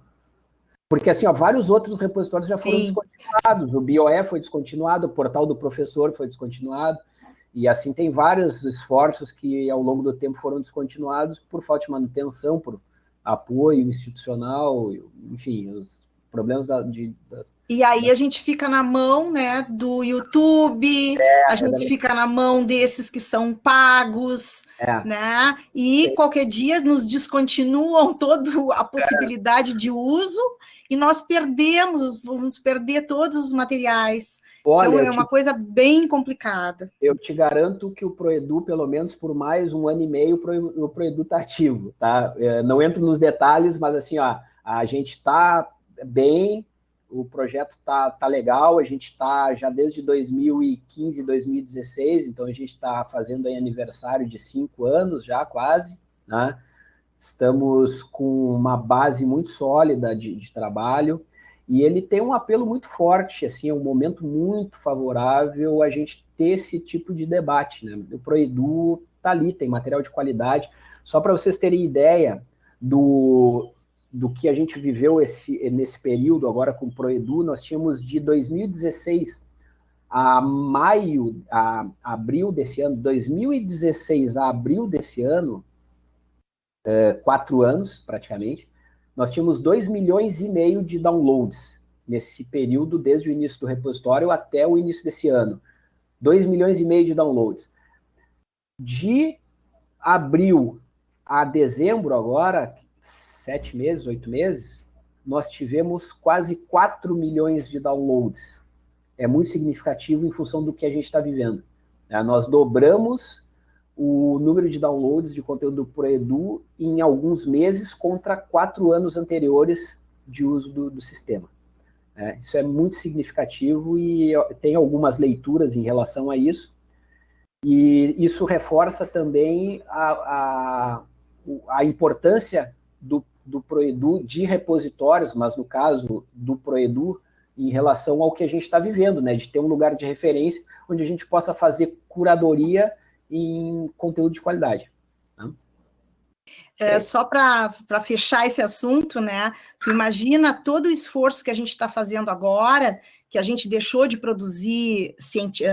Porque, assim, ó, vários outros repositórios já foram Sim. descontinuados. O BioE foi descontinuado, o portal do professor foi descontinuado, e assim tem vários esforços que ao longo do tempo foram descontinuados por falta de manutenção, por apoio institucional, enfim, os problemas da, de, das, e aí a gente fica na mão né, do YouTube, é, a gente é fica na mão desses que são pagos, é. né? E qualquer dia nos descontinuam toda a possibilidade de uso e nós perdemos, vamos perder todos os materiais. Olha, então é uma te, coisa bem complicada. Eu te garanto que o Proedu, pelo menos por mais um ano e meio, o Proedu está ativo, tá? É, não entro nos detalhes, mas assim, ó, a gente está bem, o projeto tá, tá legal, a gente está já desde 2015, 2016, então a gente está fazendo aniversário de cinco anos já quase, né? Estamos com uma base muito sólida de, de trabalho e ele tem um apelo muito forte, assim, é um momento muito favorável a gente ter esse tipo de debate, né? O Proedu tá ali, tem material de qualidade. Só para vocês terem ideia do, do que a gente viveu esse, nesse período agora com o Proedu, nós tínhamos de 2016 a maio, a abril desse ano, 2016 a abril desse ano, é, quatro anos praticamente, nós tínhamos 2 milhões e meio de downloads nesse período, desde o início do repositório até o início desse ano. 2 milhões e meio de downloads. De abril a dezembro agora, sete meses, oito meses, nós tivemos quase 4 milhões de downloads. É muito significativo em função do que a gente está vivendo. É, nós dobramos o número de downloads de conteúdo por Edu em alguns meses contra quatro anos anteriores de uso do, do sistema. É, isso é muito significativo e tem algumas leituras em relação a isso. E isso reforça também a, a, a importância do do Proedu de repositórios, mas no caso do Proedu, em relação ao que a gente está vivendo, né? De ter um lugar de referência onde a gente possa fazer curadoria em conteúdo de qualidade. Né? É, só para fechar esse assunto, né? Tu imagina todo o esforço que a gente está fazendo agora, que a gente deixou de produzir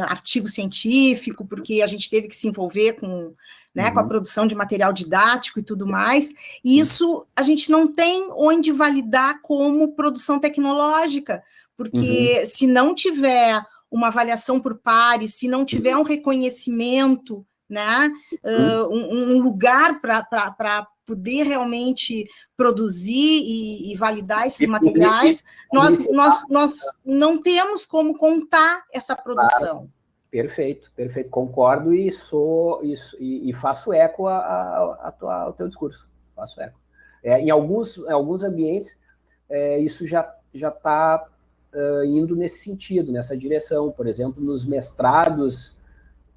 artigo científico, porque a gente teve que se envolver com, né, uhum. com a uhum. produção de material didático e tudo mais, e isso a gente não tem onde validar como produção tecnológica, porque uhum. se não tiver uma avaliação por pares, se não tiver um reconhecimento, né, uh, um, um, lugar para poder realmente produzir e, e validar esses materiais, nós, nós, nós não temos como contar essa produção. Perfeito, perfeito, concordo e sou e, e, faço eco a, a, a ao teu discurso, faço eco. É, em alguns, em alguns ambientes, é, isso já já está uh, indo nesse sentido, nessa direção. Por exemplo, nos mestrados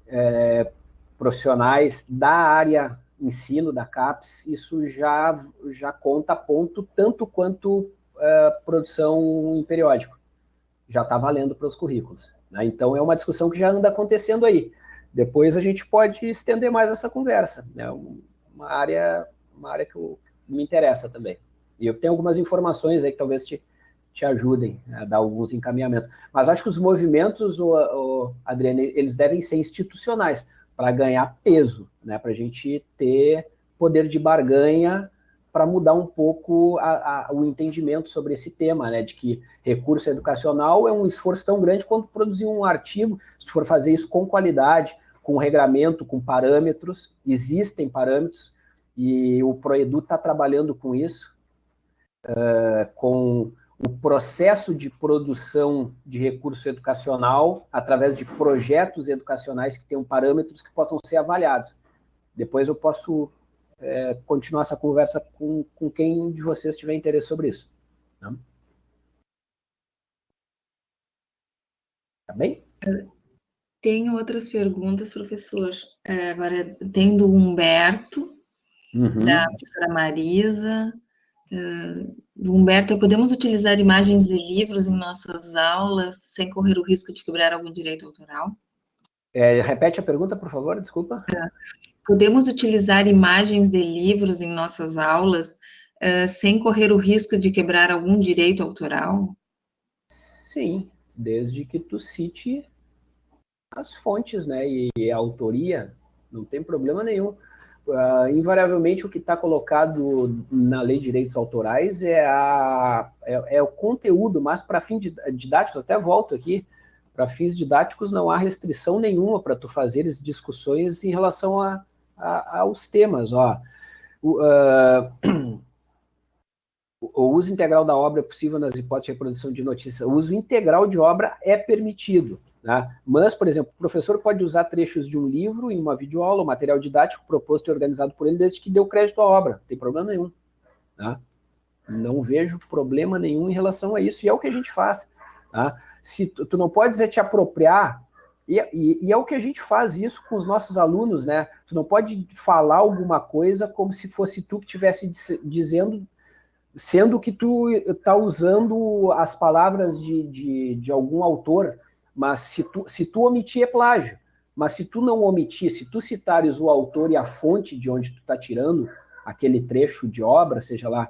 é, profissionais da área ensino da CAPES, isso já, já conta ponto tanto quanto uh, produção em periódico. Já está valendo para os currículos. Né? Então, é uma discussão que já anda acontecendo aí. Depois a gente pode estender mais essa conversa. É né? uma área, uma área que eu, me interessa também. E eu tenho algumas informações aí que talvez te, te ajudem a dar alguns encaminhamentos. Mas acho que os movimentos, o, o Adriano, eles devem ser institucionais para ganhar peso, né? para a gente ter poder de barganha para mudar um pouco a, a, o entendimento sobre esse tema, né, de que recurso educacional é um esforço tão grande quanto produzir um artigo, se for fazer isso com qualidade, com regramento, com parâmetros, existem parâmetros, e o Proedu está trabalhando com isso, uh, com o processo de produção de recurso educacional através de projetos educacionais que tenham parâmetros que possam ser avaliados. Depois eu posso é, continuar essa conversa com, com quem de vocês tiver interesse sobre isso. Tá, tá bem? Tenho outras perguntas, professor. É, agora, tem do Humberto, uhum. da professora Marisa, do Humberto, podemos utilizar imagens de livros em nossas aulas sem correr o risco de quebrar algum direito autoral? É, repete a pergunta, por favor, desculpa. É. Podemos utilizar imagens de livros em nossas aulas uh, sem correr o risco de quebrar algum direito autoral? Sim, desde que tu cite as fontes, né, e a autoria, não tem problema nenhum. Uh, invariavelmente o que está colocado na lei de direitos autorais é, a, é, é o conteúdo, mas para fins didáticos, até volto aqui, para fins didáticos não há restrição nenhuma para tu fazeres discussões em relação a, a, aos temas. Ó. O, uh, o uso integral da obra é possível nas hipóteses de reprodução de notícias. O uso integral de obra é permitido. Né? Mas, por exemplo, o professor pode usar trechos de um livro em uma videoaula, um material didático proposto e organizado por ele, desde que o crédito à obra. Não tem problema nenhum. Tá? Não vejo problema nenhum em relação a isso, e é o que a gente faz. Tá? Se tu, tu não pode dizer te apropriar, e, e, e, é o que a gente faz isso com os nossos alunos, né? Tu não pode falar alguma coisa como se fosse tu que estivesse dizendo, sendo que tu está usando as palavras de, de, de algum autor, mas se tu, se tu omitir é plágio. Mas se tu não omitir, se tu citares o autor e a fonte de onde tu está tirando aquele trecho de obra, seja lá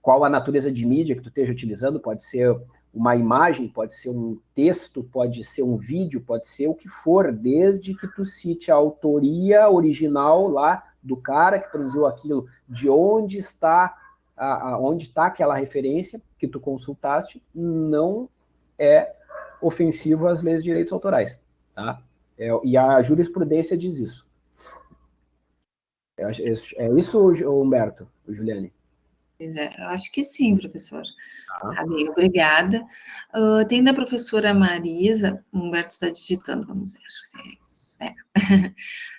qual a natureza de mídia que tu esteja utilizando, pode ser uma imagem, pode ser um texto, pode ser um vídeo, pode ser o que for, desde que tu cite a autoria original lá do cara que produziu aquilo, de onde está a, a, onde está aquela referência que tu consultaste, não é ofensivo às leis de direitos autorais. Tá? É, e a jurisprudência diz isso. É, é isso, Humberto, Juliane? Pois é, eu acho que sim, professor. Ah. Tá bem, obrigada. Uh, tem da professora Marisa, Humberto está digitando, vamos ver se é isso. É.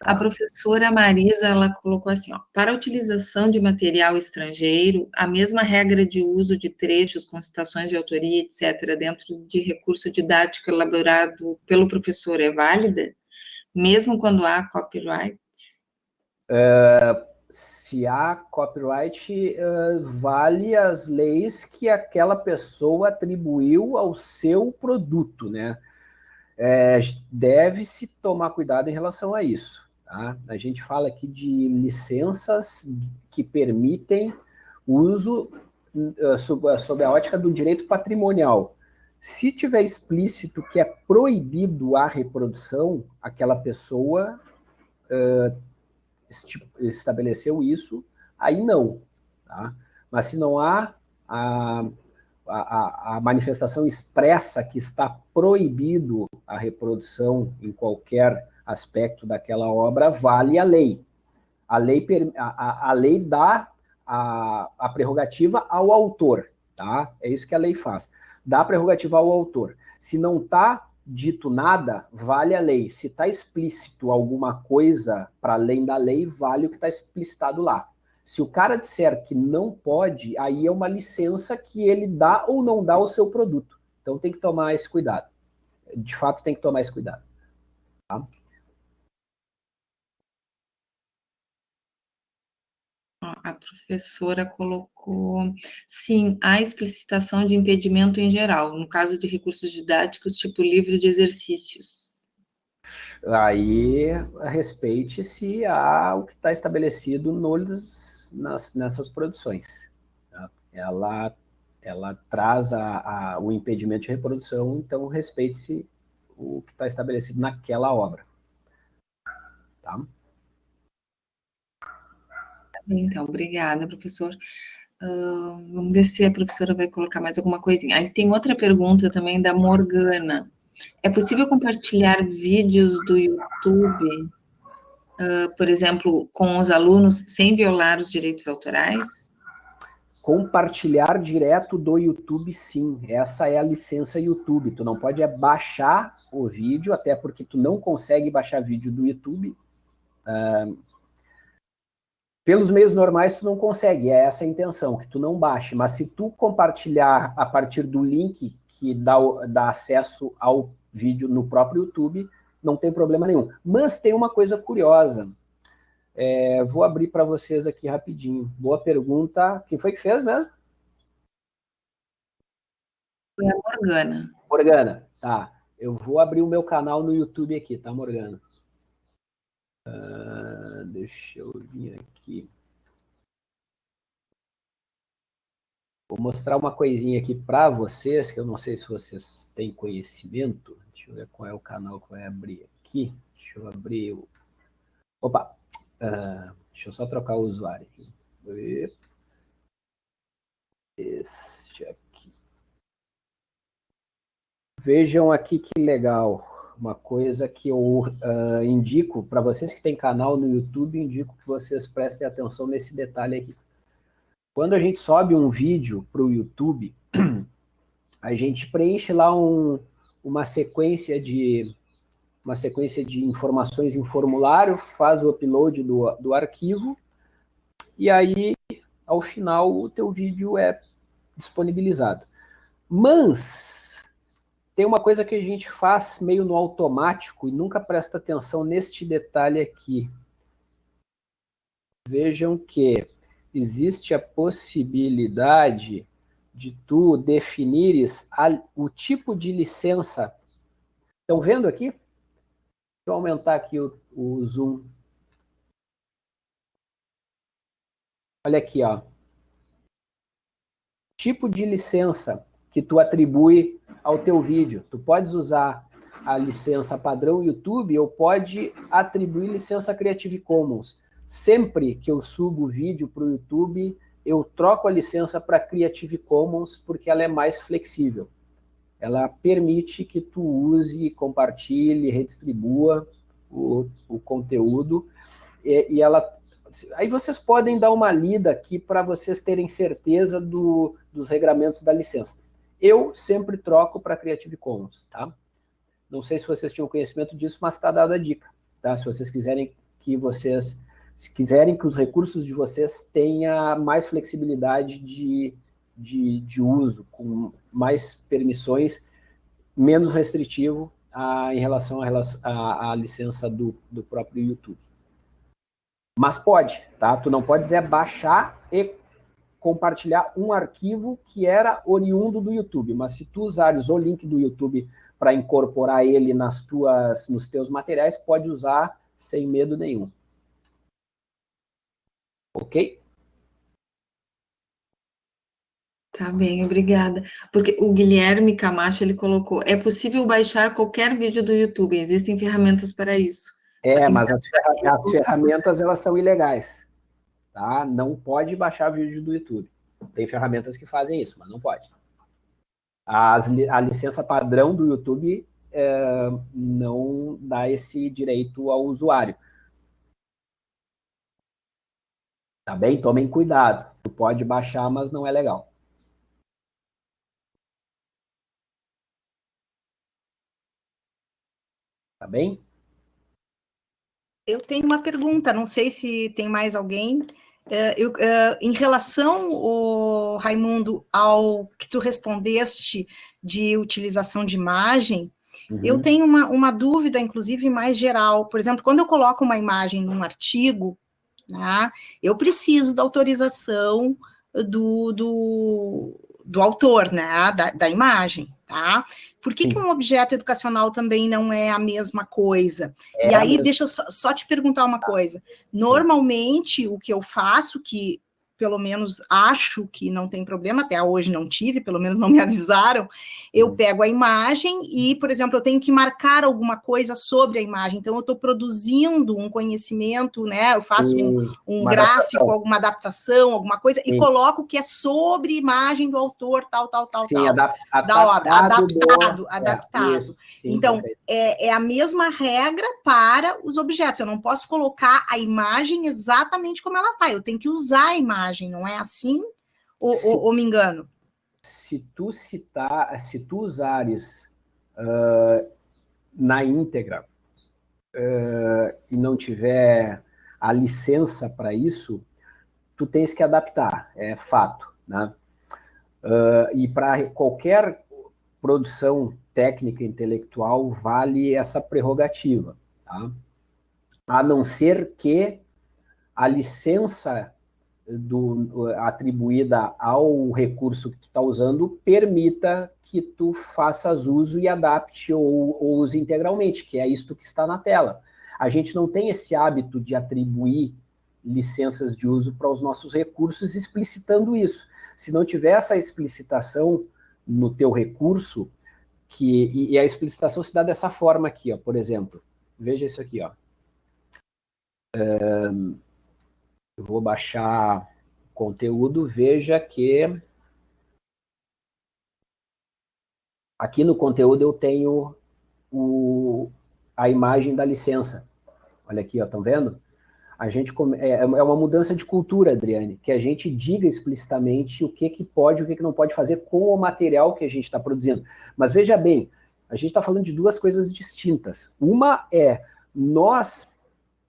A professora Marisa, ela colocou assim, ó, para a utilização de material estrangeiro, a mesma regra de uso de trechos com citações de autoria, etc., dentro de recurso didático elaborado pelo professor é válida, mesmo quando há copyright? É, se há copyright, uh, vale as leis que aquela pessoa atribuiu ao seu produto, né? É, Deve-se tomar cuidado em relação a isso. Tá? A gente fala aqui de licenças que permitem uso uh, sob, sob a ótica do direito patrimonial. Se tiver explícito que é proibido a reprodução, aquela pessoa uh, estabeleceu isso, aí não. Tá? Mas se não há a, a, a, manifestação expressa que está proibido a reprodução em qualquer aspecto daquela obra, vale a lei. A lei, a, a lei dá a, a prerrogativa ao autor, tá? É isso que a lei faz. Dá a prerrogativa ao autor. Se não está dito nada, vale a lei. Se está explícito alguma coisa para além da lei, vale o que está explicitado lá. Se o cara disser que não pode, aí é uma licença que ele dá ou não dá ao seu produto. Então tem que tomar esse cuidado. De fato, tem que tomar esse cuidado. Tá? A professora colocou, sim, a explicitação de impedimento em geral, no caso de recursos didáticos, tipo livro de exercícios. Aí, respeite-se ao que está estabelecido nos, nas, nessas produções. Tá? Ela, ela traz a, a, o impedimento de reprodução, então respeite-se o que está estabelecido naquela obra. Tá? Então, obrigada, professor. Uh, vamos ver se a professora vai colocar mais alguma coisinha. Aí tem outra pergunta também da Morgana. É possível compartilhar vídeos do YouTube, por exemplo, com os alunos, sem violar os direitos autorais? Compartilhar direto do YouTube, sim. Essa é a licença YouTube. Tu não pode baixar o vídeo, até porque tu não consegue baixar vídeo do YouTube. Uh, pelos meios normais tu não consegue, é essa a intenção, que tu não baixe, mas se tu compartilhar a partir do link que dá, dá acesso ao vídeo no próprio YouTube, não tem problema nenhum. Mas tem uma coisa curiosa, é, vou abrir para vocês aqui rapidinho. Boa pergunta, quem foi que fez mesmo? Foi a Morgana. Morgana, tá. Eu vou abrir o meu canal no YouTube aqui, tá, Morgana? Uh, deixa eu vir aqui. Vou mostrar uma coisinha aqui para vocês, que eu não sei se vocês têm conhecimento. Deixa eu ver qual é o canal que vai abrir aqui. Deixa eu abrir o... Opa! Uh, deixa eu só trocar o usuário aqui. Este aqui. Vejam aqui que legal uma coisa que eu uh, indico para vocês que têm canal no YouTube, indico que vocês prestem atenção nesse detalhe aqui. Quando a gente sobe um vídeo para o YouTube, a gente preenche lá um, uma sequência de uma sequência de informações em formulário, faz o upload do, do arquivo, e aí, ao final, o teu vídeo é disponibilizado. Mas, tem uma coisa que a gente faz meio no automático e nunca presta atenção neste detalhe aqui. Vejam que existe a possibilidade de tu definires a, o tipo de licença. Estão vendo aqui? Deixa eu aumentar aqui o, o zoom. Olha aqui, ó. Tipo de licença que tu atribui ao teu vídeo. Tu podes usar a licença padrão YouTube ou pode atribuir licença Creative Commons. Sempre que eu subo o vídeo para o YouTube, eu troco a licença para Creative Commons porque ela é mais flexível. Ela permite que tu use, compartilhe, redistribua o, o conteúdo e, e ela aí vocês podem dar uma lida aqui para vocês terem certeza do, dos regramentos da licença. Eu sempre troco para Creative Commons, tá? Não sei se vocês tinham conhecimento disso, mas está dada a dica, tá? Se vocês quiserem que vocês, se quiserem que os recursos de vocês tenham mais flexibilidade de, de, de uso, com mais permissões, menos restritivo a, em relação à licença do, do próprio YouTube. Mas pode, tá? Tu não pode dizer baixar e compartilhar um arquivo que era oriundo do YouTube, mas se tu usares o link do YouTube para incorporar ele nas tuas, nos teus materiais, pode usar sem medo nenhum. Ok? Tá bem, obrigada. Porque o Guilherme Camacho, ele colocou, é possível baixar qualquer vídeo do YouTube, existem ferramentas para isso. É, mas as, as ferramentas, elas são ilegais, tá? Não pode baixar vídeo do YouTube. Tem ferramentas que fazem isso, mas não pode. As, a licença padrão do YouTube é, não dá esse direito ao usuário. Tá bem? Tomem cuidado. Tu pode baixar, mas não é legal. Tá bem? Eu tenho uma pergunta, não sei se tem mais alguém. É, eu, é, em relação, o Raimundo, ao que tu respondeste de utilização de imagem, uhum. eu tenho uma, uma dúvida, inclusive, mais geral. Por exemplo, quando eu coloco uma imagem num artigo, né, eu preciso da autorização do, do, do autor, né, da, da imagem tá? Por que, que, um objeto educacional também não é a mesma coisa? É e aí, deixa eu só, só, te perguntar uma coisa. Normalmente, o que eu faço, que pelo menos acho que não tem problema, até hoje não tive, pelo menos não me avisaram, eu hum. pego a imagem e, por exemplo, eu tenho que marcar alguma coisa sobre a imagem, então eu estou produzindo um conhecimento, né, eu faço um, um gráfico, adaptação. alguma adaptação, alguma coisa, Sim. e coloco que é sobre imagem do autor, tal, tal, tal, Sim, tal, adap da obra, adaptado, do... adaptado. É, sim, então, é, é a mesma regra para os objetos, eu não posso colocar a imagem exatamente como ela está, eu tenho que usar a imagem, imagem, não é assim? Ou, se, ou, ou me engano? Se tu citar, se tu usares uh, na íntegra uh, e não tiver a licença para isso, tu tens que adaptar, é fato, né? Uh, e para qualquer produção técnica intelectual vale essa prerrogativa, tá? A não ser que a licença do, atribuída ao recurso que tu está usando permita que tu faças uso e adapte ou, ou use integralmente, que é isto que está na tela. A gente não tem esse hábito de atribuir licenças de uso para os nossos recursos explicitando isso. Se não tiver essa explicitação no teu recurso, que, e, e a explicitação se dá dessa forma aqui, ó, por exemplo. Veja isso aqui, ó. Um, eu vou baixar conteúdo, veja que aqui no conteúdo eu tenho o, a imagem da licença. Olha aqui, estão vendo? A gente é, é uma mudança de cultura, Adriane, que a gente diga explicitamente o que, que pode e o que, que não pode fazer com o material que a gente está produzindo. Mas veja bem, a gente está falando de duas coisas distintas. Uma é nós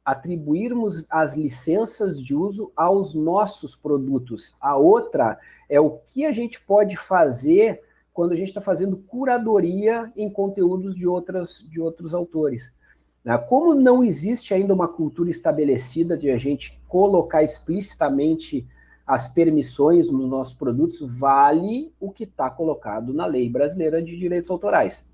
atribuirmos as licenças de uso aos nossos produtos. A outra é o que a gente pode fazer quando a gente está fazendo curadoria em conteúdos de, outras, de outros autores. Né? Como não existe ainda uma cultura estabelecida de a gente colocar explicitamente as permissões nos nossos produtos, vale o que está colocado na Lei Brasileira de Direitos Autorais.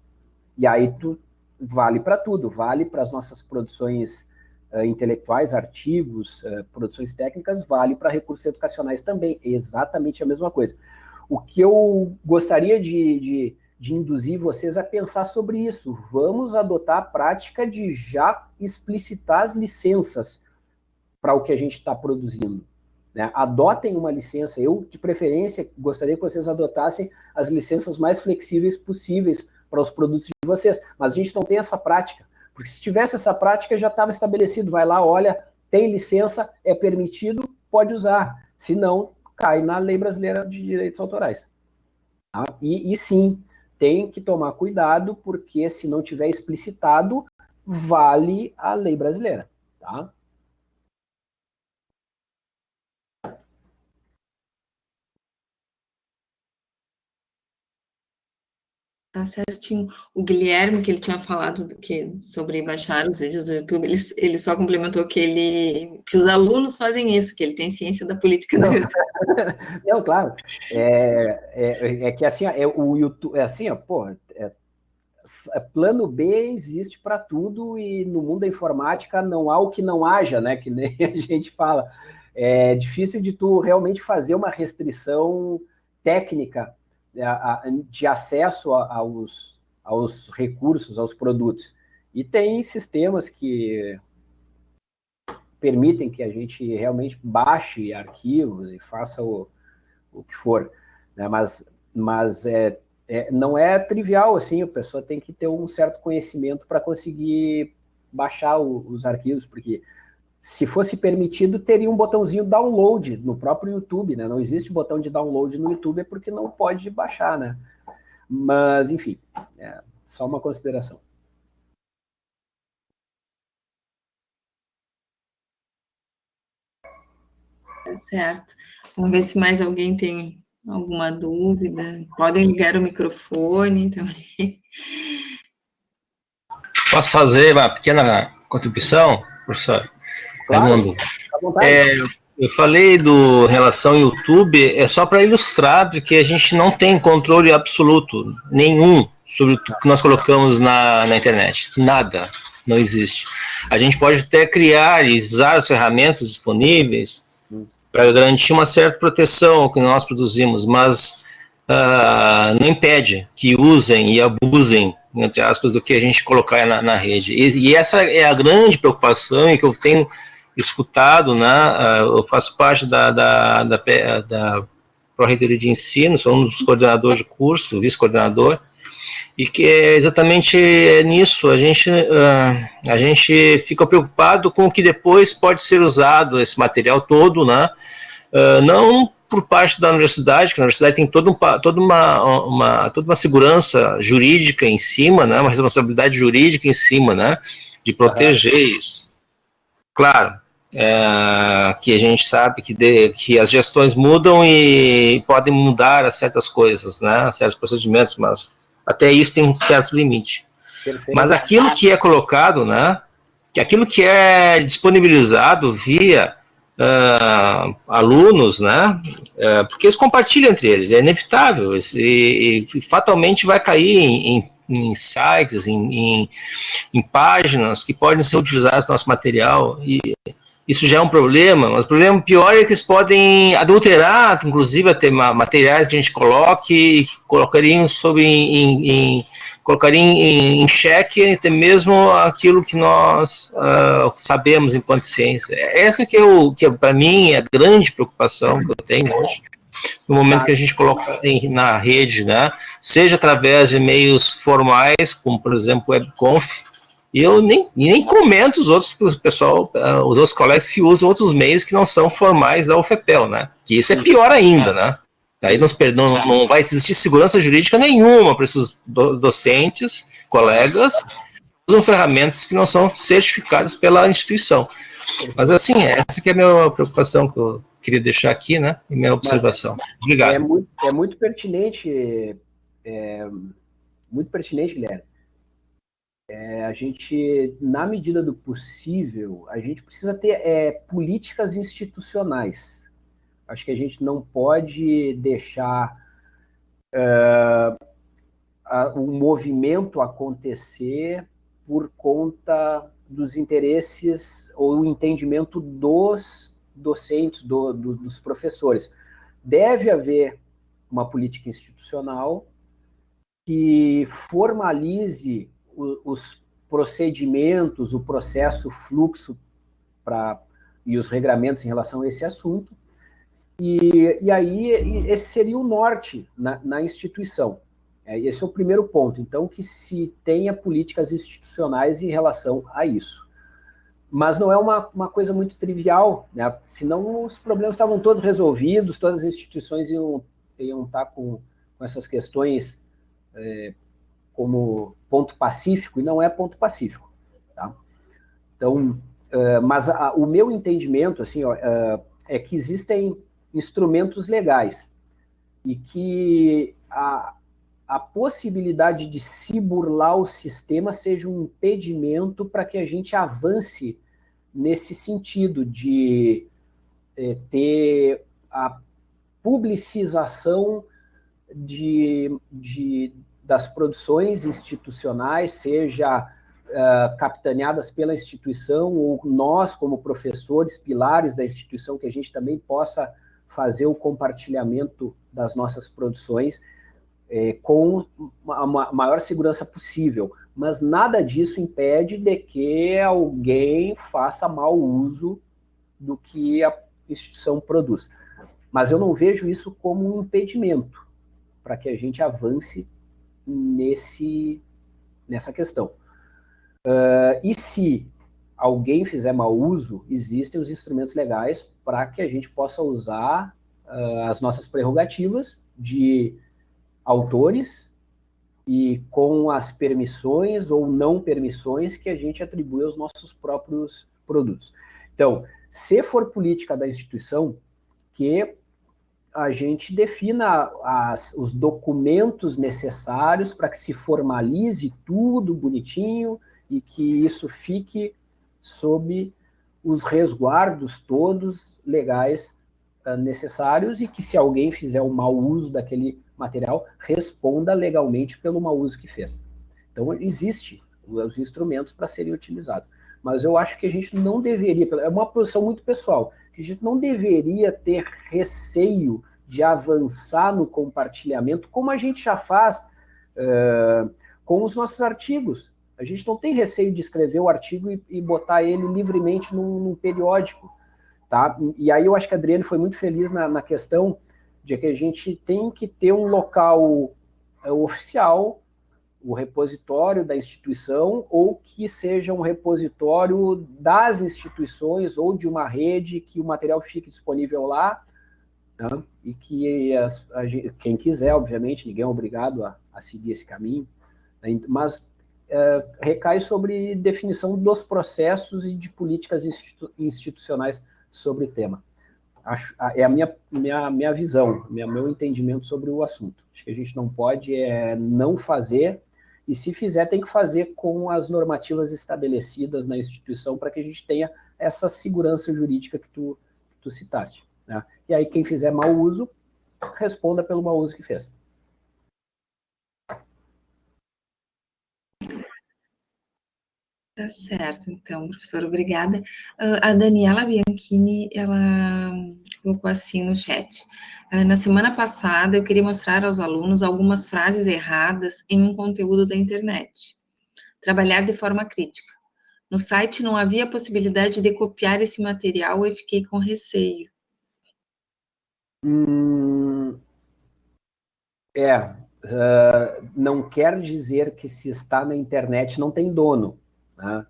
E aí tu, vale para tudo, vale para as nossas produções uh, intelectuais, artigos, uh, produções técnicas, vale para recursos educacionais também, exatamente a mesma coisa. O que eu gostaria de, de, de induzir vocês a pensar sobre isso, vamos adotar a prática de já explicitar as licenças para o que a gente está produzindo. Né? Adotem uma licença, eu, de preferência, gostaria que vocês adotassem as licenças mais flexíveis possíveis para os produtos de vocês, mas a gente não tem essa prática. Porque se tivesse essa prática, já estava estabelecido. Vai lá, olha, tem licença, é permitido, pode usar. Se não, cai na lei brasileira de direitos autorais. Tá? E, e sim, tem que tomar cuidado, porque se não tiver explicitado, vale a lei brasileira. Tá? Tá certinho. O Guilherme, que ele tinha falado que, sobre baixar os vídeos do YouTube, ele, ele só complementou que ele que os alunos fazem isso, que ele tem ciência da política do YouTube. Não, claro. É, é, é, que assim, é, o YouTube, é assim, ó, pô, é, é plano B existe para tudo e no mundo da informática não há o que não haja, né? Que nem a gente fala. É difícil de tu realmente fazer uma restrição técnica de acesso aos, aos recursos, aos produtos. E tem sistemas que permitem que a gente realmente baixe arquivos e faça o, o que for. Né? Mas, mas é, é, não é trivial, assim, a pessoa tem que ter um certo conhecimento para conseguir baixar o, os arquivos, porque se fosse permitido, teria um botãozinho download no próprio YouTube, né? Não existe botão de download no YouTube, é porque não pode baixar, né? Mas, enfim, é só uma consideração. Tá certo. Vamos ver se mais alguém tem alguma dúvida. Podem ligar o microfone também. Posso fazer uma pequena contribuição, professor? Claro, Raimundo. É, eu falei do relação YouTube, é só para ilustrar que a gente não tem controle absoluto nenhum sobre o que nós colocamos na, na internet. Nada, não existe. A gente pode até criar e usar as ferramentas disponíveis para garantir uma certa proteção ao que nós produzimos, mas uh, não impede que usem e abusem, entre aspas, do que a gente colocar na, na rede. E, e essa é a grande preocupação e que eu tenho escutado, né? Ah, eu faço parte da, da, da, da Pró-Reitoria de Ensino, sou um dos coordenadores de curso, vice-coordenador, e que é exatamente nisso, a gente, ah, a gente fica preocupado com o que depois pode ser usado, esse material todo, né? Ah, não por parte da universidade, que a universidade tem toda, um, toda, uma, uma, toda uma segurança jurídica em cima, né, uma responsabilidade jurídica em cima, né, de proteger isso. Claro, é, que a gente sabe que, de, que as gestões mudam e podem mudar certas coisas, né, certos procedimentos, mas até isso tem um certo limite. Perfeito. Mas aquilo que é colocado, né, que aquilo que é disponibilizado via uh, alunos, né, uh, porque eles compartilham entre eles, é inevitável, e, e fatalmente vai cair em, em em sites, em, em, em, páginas que podem ser utilizadas no nosso material, e isso já é um problema, mas o problema pior é que eles podem adulterar, inclusive até materiais que a gente coloque e colocariam sobre em, em colocariam em, em xeque até mesmo aquilo que nós uh, sabemos enquanto ciência. Essa que, eu, que para mim é a grande preocupação que eu tenho hoje no momento que a gente coloca em, na rede, né, seja através de meios formais, como por exemplo o WebConf, e eu nem, nem comento os outros pessoal, uh, os outros colegas que usam outros meios que não são formais da UFPEL, né? Que isso é pior ainda, né? Aí não, não, não vai existir segurança jurídica nenhuma para esses do, docentes, colegas, usam ferramentas que não são certificadas pela instituição. Mas assim, essa que é a minha preocupação que eu queria deixar aqui, né? E minha observação. Obrigado. É muito, é muito pertinente, é, muito pertinente, Guilherme. É, a gente, na medida do possível, a gente precisa ter é, políticas institucionais. Acho que a gente não pode deixar é, o movimento acontecer por conta dos interesses ou o entendimento dos docentes, do, do, dos professores. Deve haver uma política institucional que formalize os procedimentos, o processo, o fluxo pra, e os regramentos em relação a esse assunto. E, e aí, esse seria o norte na, na instituição. É, esse é o primeiro ponto. Então, que se tenha políticas institucionais em relação a isso. Mas não é uma, uma coisa muito trivial, né? senão os problemas estavam todos resolvidos, todas as instituições iam, iam estar com, com essas questões é, como ponto pacífico, e não é ponto pacífico. Tá? Então, uh, mas a, o meu entendimento assim, ó, uh, é que existem instrumentos legais e que a, a possibilidade de se burlar o sistema seja um impedimento para que a gente avance nesse sentido de é, ter a publicização de, de, das produções institucionais, seja uh, capitaneadas pela instituição, ou nós, como professores, pilares da instituição, que a gente também possa fazer o compartilhamento das nossas produções é, com a maior segurança possível. Mas nada disso impede de que alguém faça mau uso do que a instituição produz. Mas eu não vejo isso como um impedimento para que a gente avance nesse, nessa questão. Uh, e se alguém fizer mau uso, existem os instrumentos legais para que a gente possa usar uh, as nossas prerrogativas de autores e com as permissões ou não permissões que a gente atribui aos nossos próprios produtos. Então, se for política da instituição, que a gente defina as, os documentos necessários para que se formalize tudo bonitinho e que isso fique sob os resguardos todos legais uh, necessários e que se alguém fizer um mau uso daquele material, responda legalmente pelo mau uso que fez. Então, existe os instrumentos para serem utilizados. Mas eu acho que a gente não deveria, é uma posição muito pessoal, a gente não deveria ter receio de avançar no compartilhamento, como a gente já faz uh, com os nossos artigos. A gente não tem receio de escrever o artigo e, e botar ele livremente num, num, periódico. Tá? E aí eu acho que a Adriane foi muito feliz na, na questão de que a gente tem que ter um local é, oficial, o repositório da instituição, ou que seja um repositório das instituições ou de uma rede que o material fique disponível lá, né? e que as, a, quem quiser, obviamente, ninguém é obrigado a, a seguir esse caminho, né? mas é, recai sobre definição dos processos e de políticas institu institucionais sobre o tema. Acho, é a minha, minha, minha visão, minha, meu entendimento sobre o assunto. Acho que a gente não pode é, não fazer, e se fizer, tem que fazer com as normativas estabelecidas na instituição para que a gente tenha essa segurança jurídica que tu, que tu citaste. Né? E aí, quem fizer mau uso, responda pelo mau uso que fez. Tá certo, então, professor, obrigada. Uh, a Daniela Bianchini, ela colocou assim no chat. Uh, na semana passada, eu queria mostrar aos alunos algumas frases erradas em um conteúdo da internet. Trabalhar de forma crítica. No site não havia possibilidade de copiar esse material e fiquei com receio. Hum, é, uh, não quer dizer que se está na internet não tem dono né?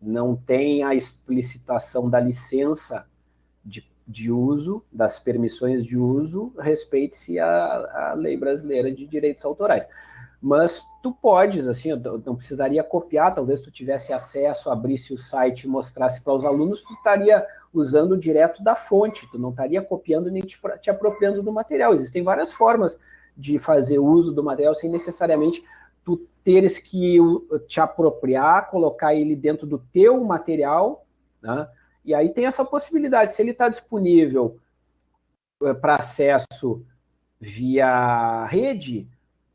não tem a explicitação da licença de, de uso, das permissões de uso, respeite-se a, a lei brasileira de direitos autorais. Mas tu podes, assim, não precisaria copiar, talvez tu tivesse acesso, abrisse o site e mostrasse para os alunos, tu estaria usando direto da fonte, tu não estaria copiando nem te, te apropriando do material. Existem várias formas de fazer uso do material sem necessariamente teres que te apropriar, colocar ele dentro do teu material, né? e aí tem essa possibilidade, se ele está disponível eh, para acesso via rede,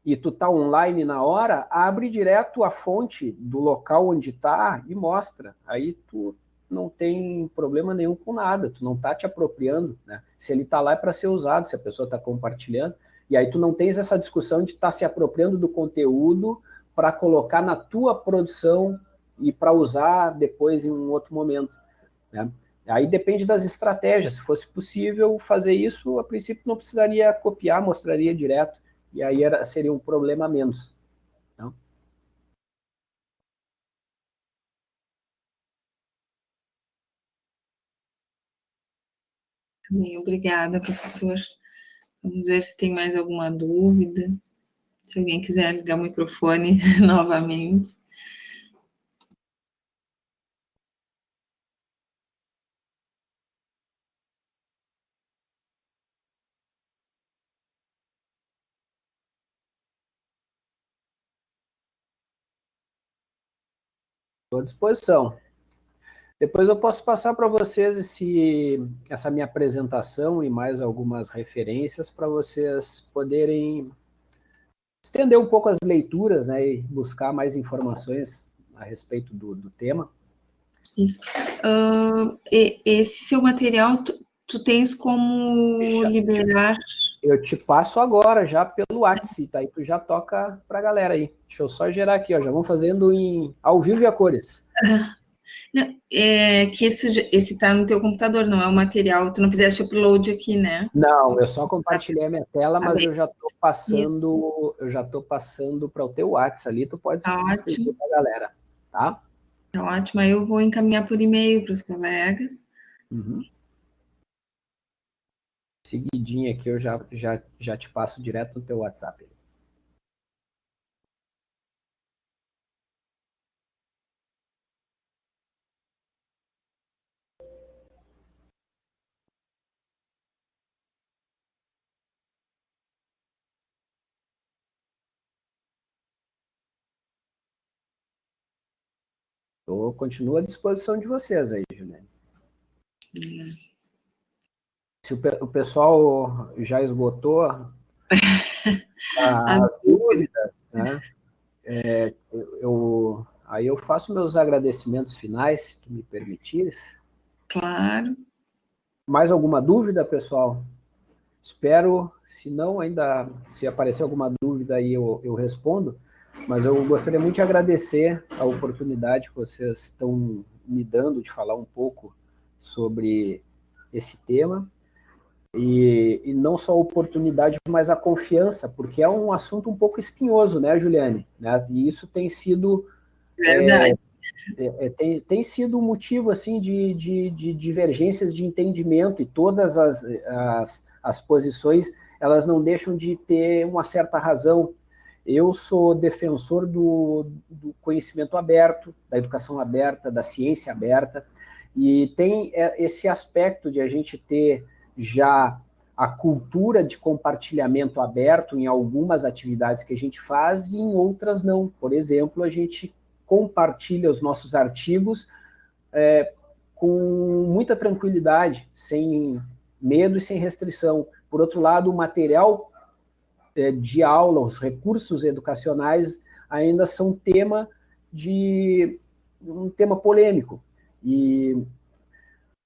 e tu tá online na hora, abre direto a fonte do local onde está e mostra. Aí tu não tem problema nenhum com nada, tu não tá te apropriando, né? Se ele está lá é para ser usado, se a pessoa está compartilhando, e aí tu não tens essa discussão de estar tá se apropriando do conteúdo para colocar na tua produção e para usar depois em um outro momento. Né? Aí depende das estratégias. Se fosse possível fazer isso, a princípio não precisaria copiar, mostraria direto, e aí era, seria um problema menos. Então. obrigada, professor. Vamos ver se tem mais alguma dúvida. Se alguém quiser ligar o microfone novamente. Estou à disposição. Depois eu posso passar para vocês esse, essa minha apresentação e mais algumas referências para vocês poderem estender um pouco as leituras né, e buscar mais informações a respeito do, do tema. Isso. Uh, esse seu material, tu, tu tens como já, liberar... Eu te passo agora, já pelo WhatsApp, tá? E tu já toca para a galera aí. Deixa eu só gerar aqui, ó. Já vamos fazendo em ao vivo e a cores. Não, é, que esse está no teu computador, não é o material, tu não fizeste upload aqui, né? Não, eu só compartilhei a minha tela, tá mas eu já estou passando, Isso. eu já estou passando para o teu WhatsApp ali, tu pode tá para a galera, tá? Tá ótimo, aí eu vou encaminhar por e-mail para os colegas. Uhum. Seguidinho aqui eu já, já, já te passo direto no teu WhatsApp. Eu continuo à disposição de vocês aí, Juliane. Se o, o, pessoal já esgotou as dúvidas, né? É, eu, aí eu faço meus agradecimentos finais, se tu me permitires. Claro. Mais alguma dúvida, pessoal? Espero, se não ainda, se aparecer alguma dúvida aí eu, eu respondo. Mas eu gostaria muito de agradecer a oportunidade que vocês estão me dando de falar um pouco sobre esse tema. E, e, não só a oportunidade, mas a confiança, porque é um assunto um pouco espinhoso, né, Juliane? Né? E isso tem sido... Verdade. É, é, tem, tem sido um motivo, assim, de, de, de divergências de entendimento e todas as, as, as posições, elas não deixam de ter uma certa razão eu sou defensor do, do, conhecimento aberto, da educação aberta, da ciência aberta, e tem é, esse aspecto de a gente ter já a cultura de compartilhamento aberto em algumas atividades que a gente faz e em outras não. Por exemplo, a gente compartilha os nossos artigos é, com muita tranquilidade, sem medo e sem restrição. Por outro lado, o material de aula, os recursos educacionais ainda são tema de um tema polêmico. E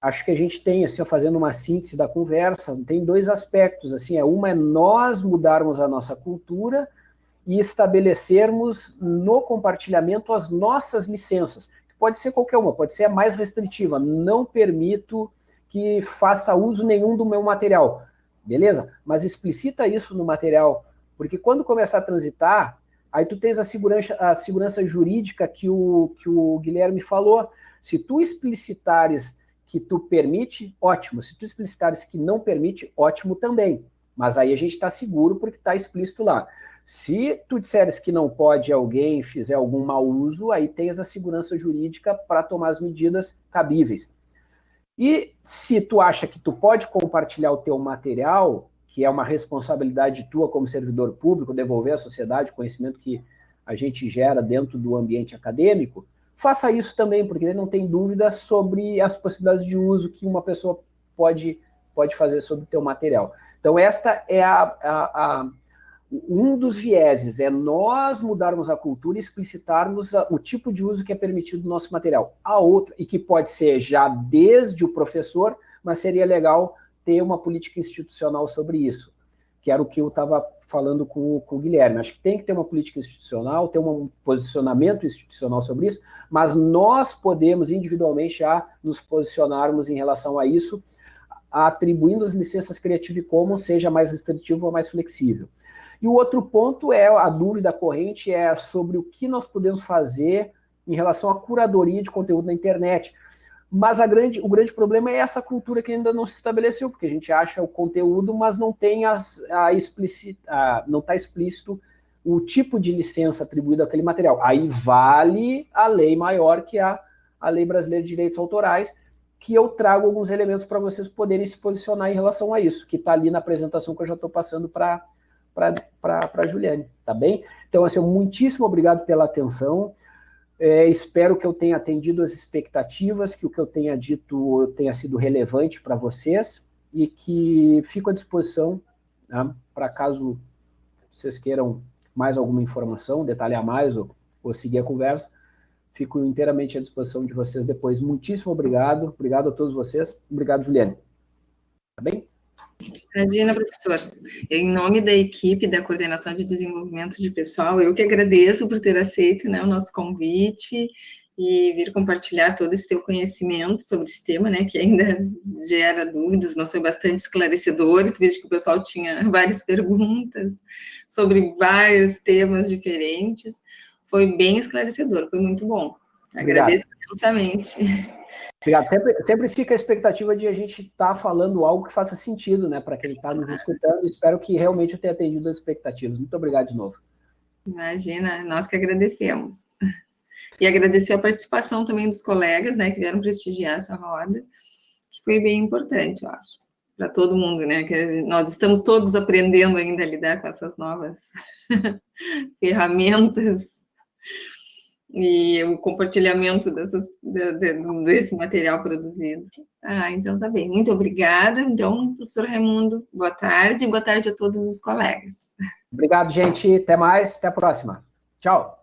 acho que a gente tem, assim, fazendo uma síntese da conversa, tem dois aspectos, assim, é uma é nós mudarmos a nossa cultura e estabelecermos no compartilhamento as nossas licenças, que pode ser qualquer uma, pode ser a mais restritiva, não permito que faça uso nenhum do meu material, beleza? Mas explicita isso no material, porque quando começar a transitar, aí tu tens a segurança, a segurança jurídica que o, que o Guilherme falou. Se tu explicitares que tu permite, ótimo. Se tu explicitares que não permite, ótimo também. Mas aí a gente está seguro porque está explícito lá. Se tu disseres que não pode alguém fizer algum mau uso, aí tens a segurança jurídica para tomar as medidas cabíveis. E se tu acha que tu pode compartilhar o teu material, que é uma responsabilidade tua como servidor público, devolver à sociedade o conhecimento que a gente gera dentro do ambiente acadêmico, faça isso também, porque não tem dúvida sobre as possibilidades de uso que uma pessoa pode, pode fazer sobre o teu material. Então, esta é a, a, a um dos vieses, é nós mudarmos a cultura e explicitarmos o tipo de uso que é permitido do nosso material. A outra, e que pode ser já desde o professor, mas seria legal ter uma política institucional sobre isso, que era o que eu estava falando com, com o Guilherme. Acho que tem que ter uma política institucional, ter um posicionamento institucional sobre isso, mas nós podemos individualmente já nos posicionarmos em relação a isso, atribuindo as licenças Creative Commons, seja mais restritivo ou mais flexível. E o outro ponto é, a dúvida corrente é sobre o que nós podemos fazer em relação à curadoria de conteúdo na internet. Mas grande, o grande problema é essa cultura que ainda não se estabeleceu, porque a gente acha o conteúdo, mas não tem as, a explicita, a, não está explícito o tipo de licença atribuído àquele material. Aí vale a lei maior, que é a, a Lei Brasileira de Direitos Autorais, que eu trago alguns elementos para vocês poderem se posicionar em relação a isso, que está ali na apresentação que eu já estou passando para a Juliane, tá bem? Então, assim, muitíssimo obrigado pela atenção. É, espero que eu tenha atendido as expectativas, que o que eu tenha dito tenha sido relevante para vocês e que fico à disposição né, para caso vocês queiram mais alguma informação, detalhar mais ou, ou seguir a conversa, fico inteiramente à disposição de vocês depois. Muitíssimo obrigado, obrigado a todos vocês, obrigado, Juliane. Tá bem? Imagina, professor. Em nome da equipe da Coordenação de Desenvolvimento de Pessoal, eu que agradeço por ter aceito né, o nosso convite e vir compartilhar todo esse teu conhecimento sobre esse tema, né, que ainda gera dúvidas, mas foi bastante esclarecedor, tu viste que o pessoal tinha várias perguntas sobre vários temas diferentes, foi bem esclarecedor, foi muito bom. Agradeço imensamente. Obrigado. Sempre, sempre fica a expectativa de a gente estar tá falando algo que faça sentido, né, para quem está nos escutando. Espero que realmente eu tenha atendido as expectativas. Muito obrigado de novo. Imagina, nós que agradecemos. E agradecer a participação também dos colegas, né, que vieram prestigiar essa roda, que foi bem importante, eu acho, para todo mundo, né, que nós estamos todos aprendendo ainda a lidar com essas novas ferramentas e o compartilhamento dessas, de, de, desse material produzido. Ah, então tá bem. Muito obrigada. Então, professor Raimundo, boa tarde. Boa tarde a todos os colegas. Obrigado, gente. Até mais. Até a próxima. Tchau.